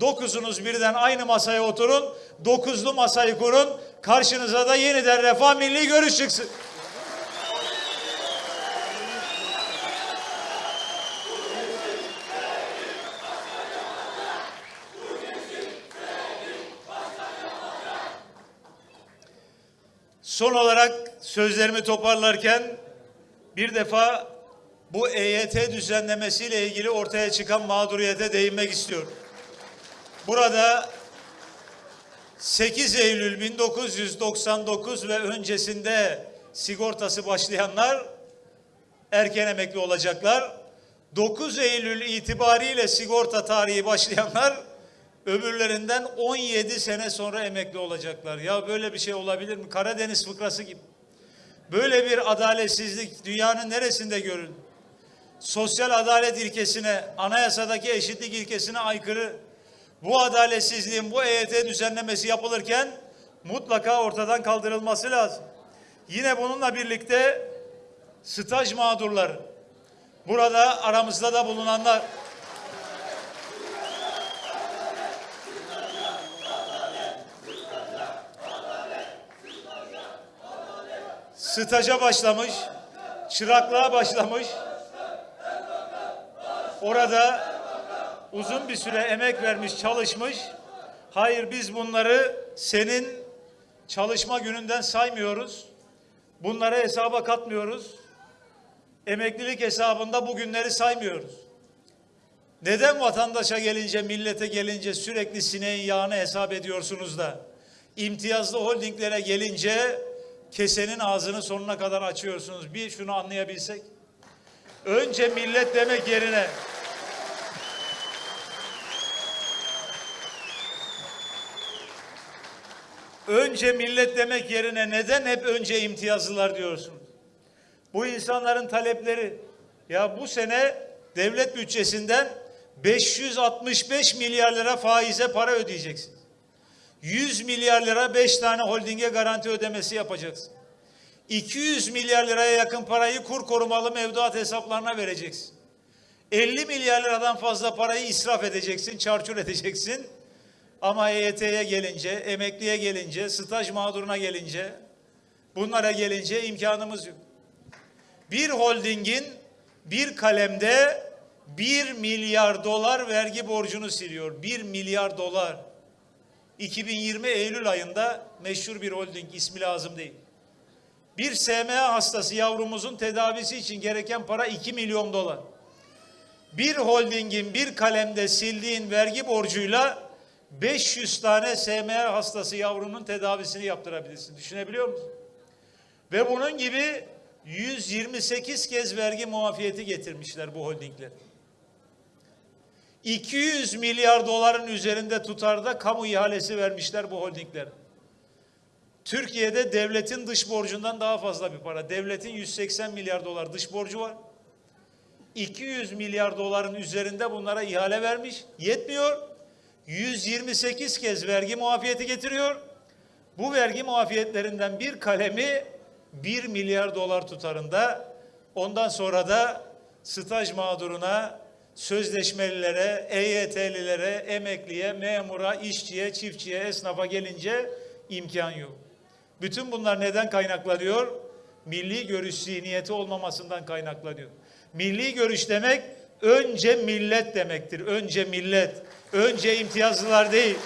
dokuzunuz birden aynı masaya oturun. Dokuzlu masayı kurun. Karşınıza da yeniden refah milli görüş çıksın. Son olarak sözlerimi toparlarken bir defa bu EYT düzenlemesiyle ilgili ortaya çıkan mağduriyete değinmek istiyorum. Burada 8 Eylül 1999 ve öncesinde sigortası başlayanlar erken emekli olacaklar. 9 Eylül itibariyle sigorta tarihi başlayanlar öbürlerinden 17 sene sonra emekli olacaklar. Ya böyle bir şey olabilir mi? Karadeniz fıkrası gibi. Böyle bir adaletsizlik dünyanın neresinde görün? Sosyal adalet ilkesine, anayasadaki eşitlik ilkesine aykırı. Bu adaletsizliğin, bu EYT düzenlemesi yapılırken mutlaka ortadan kaldırılması lazım. Yine bununla birlikte staj mağdurları, burada aramızda da bulunanlar, staja başlamış, çıraklığa başlamış. Orada uzun bir süre emek vermiş, çalışmış. Hayır biz bunları senin çalışma gününden saymıyoruz. Bunları hesaba katmıyoruz. Emeklilik hesabında bu günleri saymıyoruz. Neden vatandaşa gelince, millete gelince sürekli sineğin yağını hesap ediyorsunuz da imtiyazlı holdinglere gelince kesenin ağzını sonuna kadar açıyorsunuz. Bir şunu anlayabilsek. Önce millet demek yerine önce millet demek yerine neden hep önce imtiyazlılar diyorsunuz? Bu insanların talepleri ya bu sene devlet bütçesinden 565 milyar lira faize para ödeyeceksiniz. 100 milyar lira 5 tane holdinge garanti ödemesi yapacaksın. 200 milyar liraya yakın parayı kur korumalı mevduat hesaplarına vereceksin. 50 milyar liradan fazla parayı israf edeceksin, çarçur edeceksin. Ama EYT'ye gelince, emekliye gelince, staj mağduruna gelince, bunlara gelince imkanımız yok. Bir holdingin bir kalemde 1 milyar dolar vergi borcunu siliyor. 1 milyar dolar. 2020 Eylül ayında meşhur bir holding ismi lazım değil. Bir SMA hastası yavrumuzun tedavisi için gereken para 2 milyon dolar. Bir holdingin bir kalemde sildiğin vergi borcuyla 500 tane SMA hastası yavrunun tedavisini yaptırabilirsin. Düşünebiliyor musun? Ve bunun gibi 128 kez vergi muafiyeti getirmişler bu holdingler. 200 milyar doların üzerinde tutarda kamu ihalesi vermişler bu holdingler. Türkiye'de devletin dış borcundan daha fazla bir para. Devletin 180 milyar dolar dış borcu var. 200 milyar doların üzerinde bunlara ihale vermiş. Yetmiyor. 128 kez vergi muafiyeti getiriyor. Bu vergi muafiyetlerinden bir kalemi 1 milyar dolar tutarında. Ondan sonra da staj mağduruna, sözleşmelilere, EYT'lilere, emekliye, memura, işçiye, çiftçiye, esnafa gelince imkan yok. Bütün bunlar neden kaynaklanıyor? Milli görüş zihniyeti olmamasından kaynaklanıyor. Milli görüş demek önce millet demektir. Önce millet. Önce imtiyazlılar değil.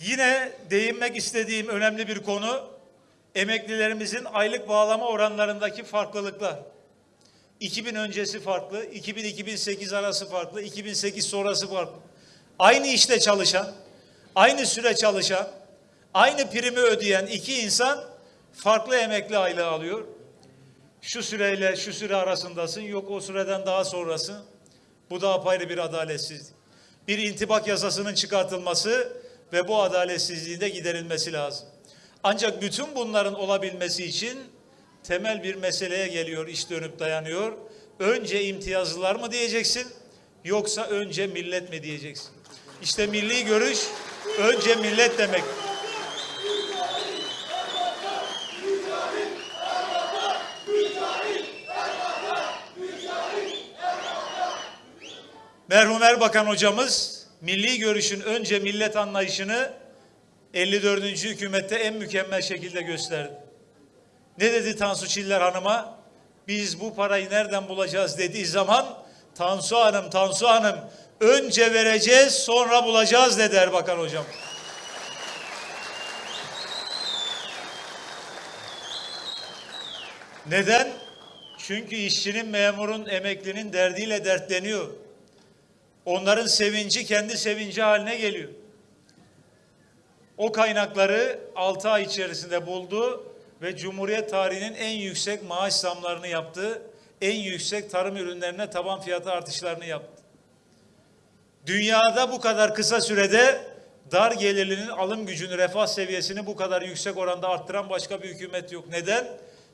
Yine değinmek istediğim önemli bir konu emeklilerimizin aylık bağlama oranlarındaki farklılıklar. 2000 öncesi farklı, 2000-2008 arası farklı, 2008 sonrası farklı. Aynı işte çalışan, aynı süre çalışan, aynı primi ödeyen iki insan farklı emekli aylığı alıyor. Şu süreyle şu süre arasındasın, yok o süreden daha sonrası. Bu da apayrı bir adaletsizlik. Bir intibak yasasının çıkartılması ve bu adaletsizliğin de giderilmesi lazım. Ancak bütün bunların olabilmesi için temel bir meseleye geliyor, iş dönüp dayanıyor. Önce imtiyazlılar mı diyeceksin yoksa önce millet mi diyeceksin? İşte milli görüş önce millet demek. Merhum Erbakan hocamız milli görüşün önce millet anlayışını 54. hükümette en mükemmel şekilde gösterdi. Ne dedi Tansu Çiller Hanım'a? Biz bu parayı nereden bulacağız dediği zaman Tansu Hanım, Tansu Hanım önce vereceğiz sonra bulacağız dedi Erbakan hocam. Neden? Çünkü işçinin, memurun, emeklinin derdiyle dertleniyor. Onların sevinci kendi sevinci haline geliyor. O kaynakları 6 ay içerisinde buldu ve Cumhuriyet tarihinin en yüksek maaş zamlarını yaptı. En yüksek tarım ürünlerine taban fiyatı artışlarını yaptı. Dünyada bu kadar kısa sürede dar gelirlinin alım gücünü, refah seviyesini bu kadar yüksek oranda arttıran başka bir hükümet yok. Neden?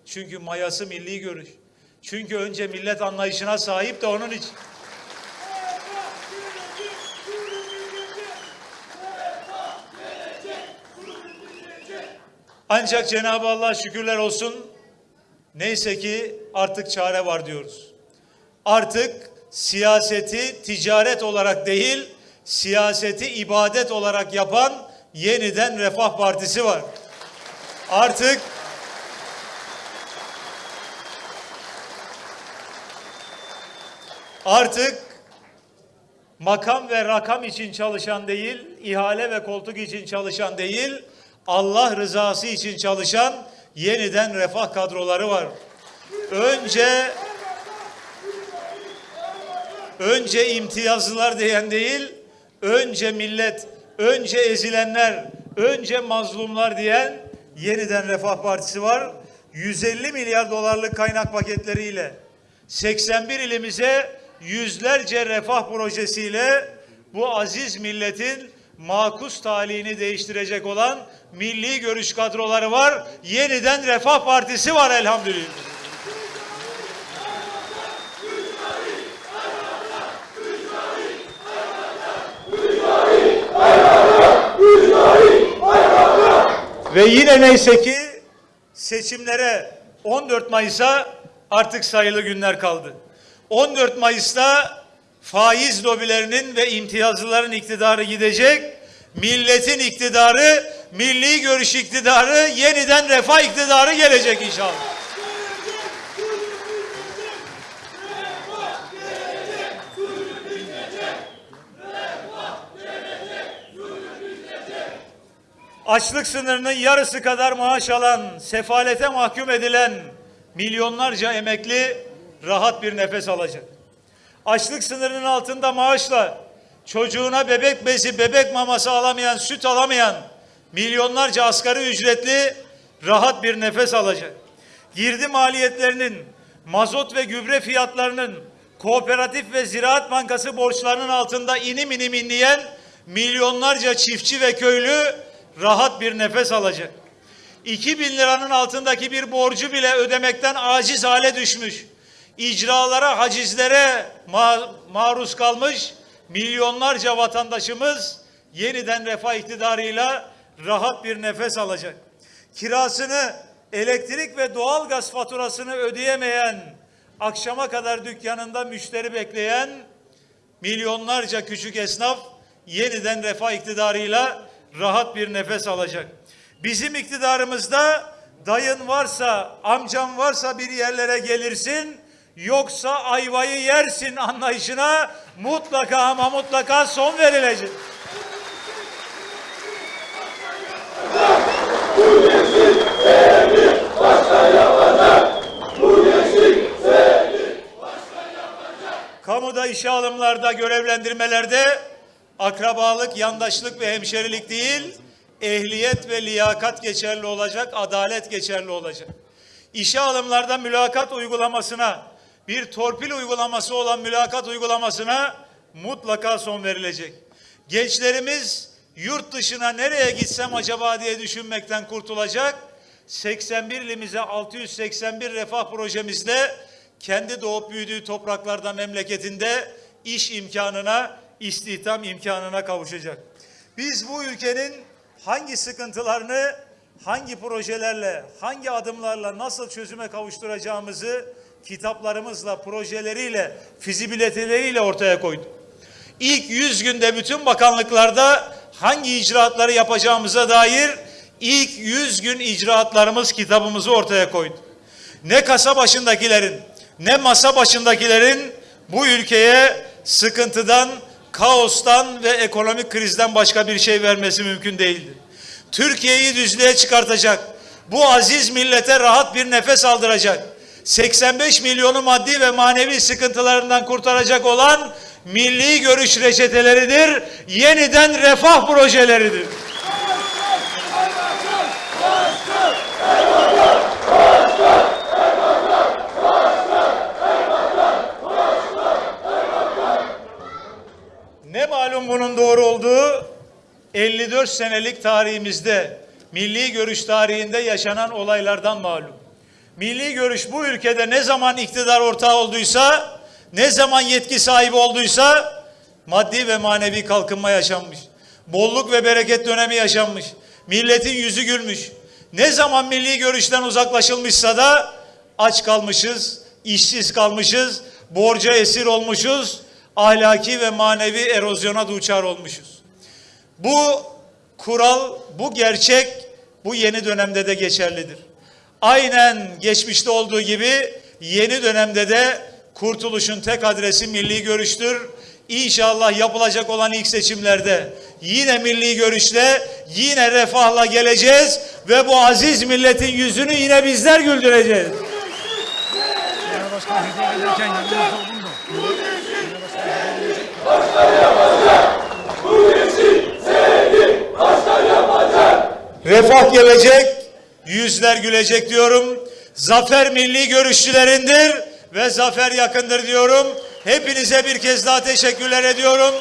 Çünkü mayası milli görüş. Çünkü önce millet anlayışına sahip de onun için. Ancak Cenab-ı Allah şükürler olsun neyse ki artık çare var diyoruz. Artık siyaseti ticaret olarak değil, siyaseti ibadet olarak yapan yeniden Refah Partisi var. Artık artık makam ve rakam için çalışan değil, ihale ve koltuk için çalışan değil, Allah rızası için çalışan yeniden refah kadroları var. Önce önce imtiyazlılar diyen değil, önce millet, önce ezilenler, önce mazlumlar diyen yeniden Refah Partisi var. 150 milyar dolarlık kaynak paketleriyle 81 ilimize yüzlerce refah projesiyle bu aziz milletin makus talihini değiştirecek olan milli görüş kadroları var. Yeniden Refah Partisi var elhamdülillah. Ve yine neyse ki seçimlere 14 Mayıs'a artık sayılı günler kaldı. 14 Mayıs'ta faiz lobilerinin ve imtiyazlıların iktidarı gidecek, milletin iktidarı milli görüş iktidarı, yeniden refah iktidarı gelecek inşallah. açlık sınırının yarısı kadar maaş alan, sefalete mahkum edilen milyonlarca emekli rahat bir nefes alacak. Açlık sınırının altında maaşla çocuğuna bebek bezi, bebek maması alamayan, süt alamayan milyonlarca asgari ücretli rahat bir nefes alacak. Girdi maliyetlerinin, mazot ve gübre fiyatlarının, kooperatif ve ziraat bankası borçlarının altında inim inim inleyen milyonlarca çiftçi ve köylü rahat bir nefes alacak. 2000 liranın altındaki bir borcu bile ödemekten aciz hale düşmüş. İcralara, hacizlere ma- maruz kalmış milyonlarca vatandaşımız yeniden refah iktidarıyla rahat bir nefes alacak. Kirasını, elektrik ve doğalgaz faturasını ödeyemeyen, akşama kadar dükkanında müşteri bekleyen milyonlarca küçük esnaf yeniden refah iktidarıyla rahat bir nefes alacak. Bizim iktidarımızda dayın varsa, amcan varsa bir yerlere gelirsin, yoksa ayvayı yersin anlayışına mutlaka ama mutlaka son verilecek. Kamuda işe alımlarda, görevlendirmelerde akrabalık, yandaşlık ve hemşerilik değil, ehliyet ve liyakat geçerli olacak, adalet geçerli olacak. İşe alımlarda mülakat uygulamasına, bir torpil uygulaması olan mülakat uygulamasına mutlaka son verilecek. Gençlerimiz yurt dışına nereye gitsem acaba diye düşünmekten kurtulacak. 81 ilimize 681 refah projemizde kendi doğup büyüdüğü topraklarda memleketinde iş imkanına, istihdam imkanına kavuşacak. Biz bu ülkenin hangi sıkıntılarını hangi projelerle, hangi adımlarla nasıl çözüme kavuşturacağımızı kitaplarımızla, projeleriyle, fizibiliteleriyle ortaya koyduk. İlk 100 günde bütün bakanlıklarda hangi icraatları yapacağımıza dair ilk 100 gün icraatlarımız kitabımızı ortaya koyduk. Ne kasa başındakilerin, ne masa başındakilerin bu ülkeye sıkıntıdan, kaostan ve ekonomik krizden başka bir şey vermesi mümkün değildi. Türkiye'yi düzlüğe çıkartacak, bu aziz millete rahat bir nefes aldıracak, 85 milyonu maddi ve manevi sıkıntılarından kurtaracak olan milli görüş reçeteleridir, yeniden refah projeleridir. Bunun doğru olduğu 54 senelik tarihimizde, milli görüş tarihinde yaşanan olaylardan malum. Milli görüş bu ülkede ne zaman iktidar ortağı olduysa, ne zaman yetki sahibi olduysa maddi ve manevi kalkınma yaşanmış. Bolluk ve bereket dönemi yaşanmış. Milletin yüzü gülmüş. Ne zaman milli görüşten uzaklaşılmışsa da aç kalmışız, işsiz kalmışız, borca esir olmuşuz, ahlaki ve manevi erozyona duçar olmuşuz. Bu kural, bu gerçek bu yeni dönemde de geçerlidir. Aynen geçmişte olduğu gibi yeni dönemde de kurtuluşun tek adresi milli görüştür. İnşallah yapılacak olan ilk seçimlerde yine milli görüşle, yine refahla geleceğiz ve bu aziz milletin yüzünü yine bizler güldüreceğiz. Başkan hediye verirken yanımızda olun da. Refah gelecek, yüzler gülecek diyorum. Zafer milli görüşçülerindir ve zafer yakındır diyorum. Hepinize bir kez daha teşekkürler ediyorum.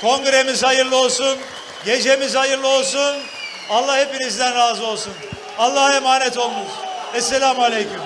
Kongremiz hayırlı olsun. Gecemiz hayırlı olsun. Allah hepinizden razı olsun. Allah'a emanet olunuz. Esselamu Aleyküm.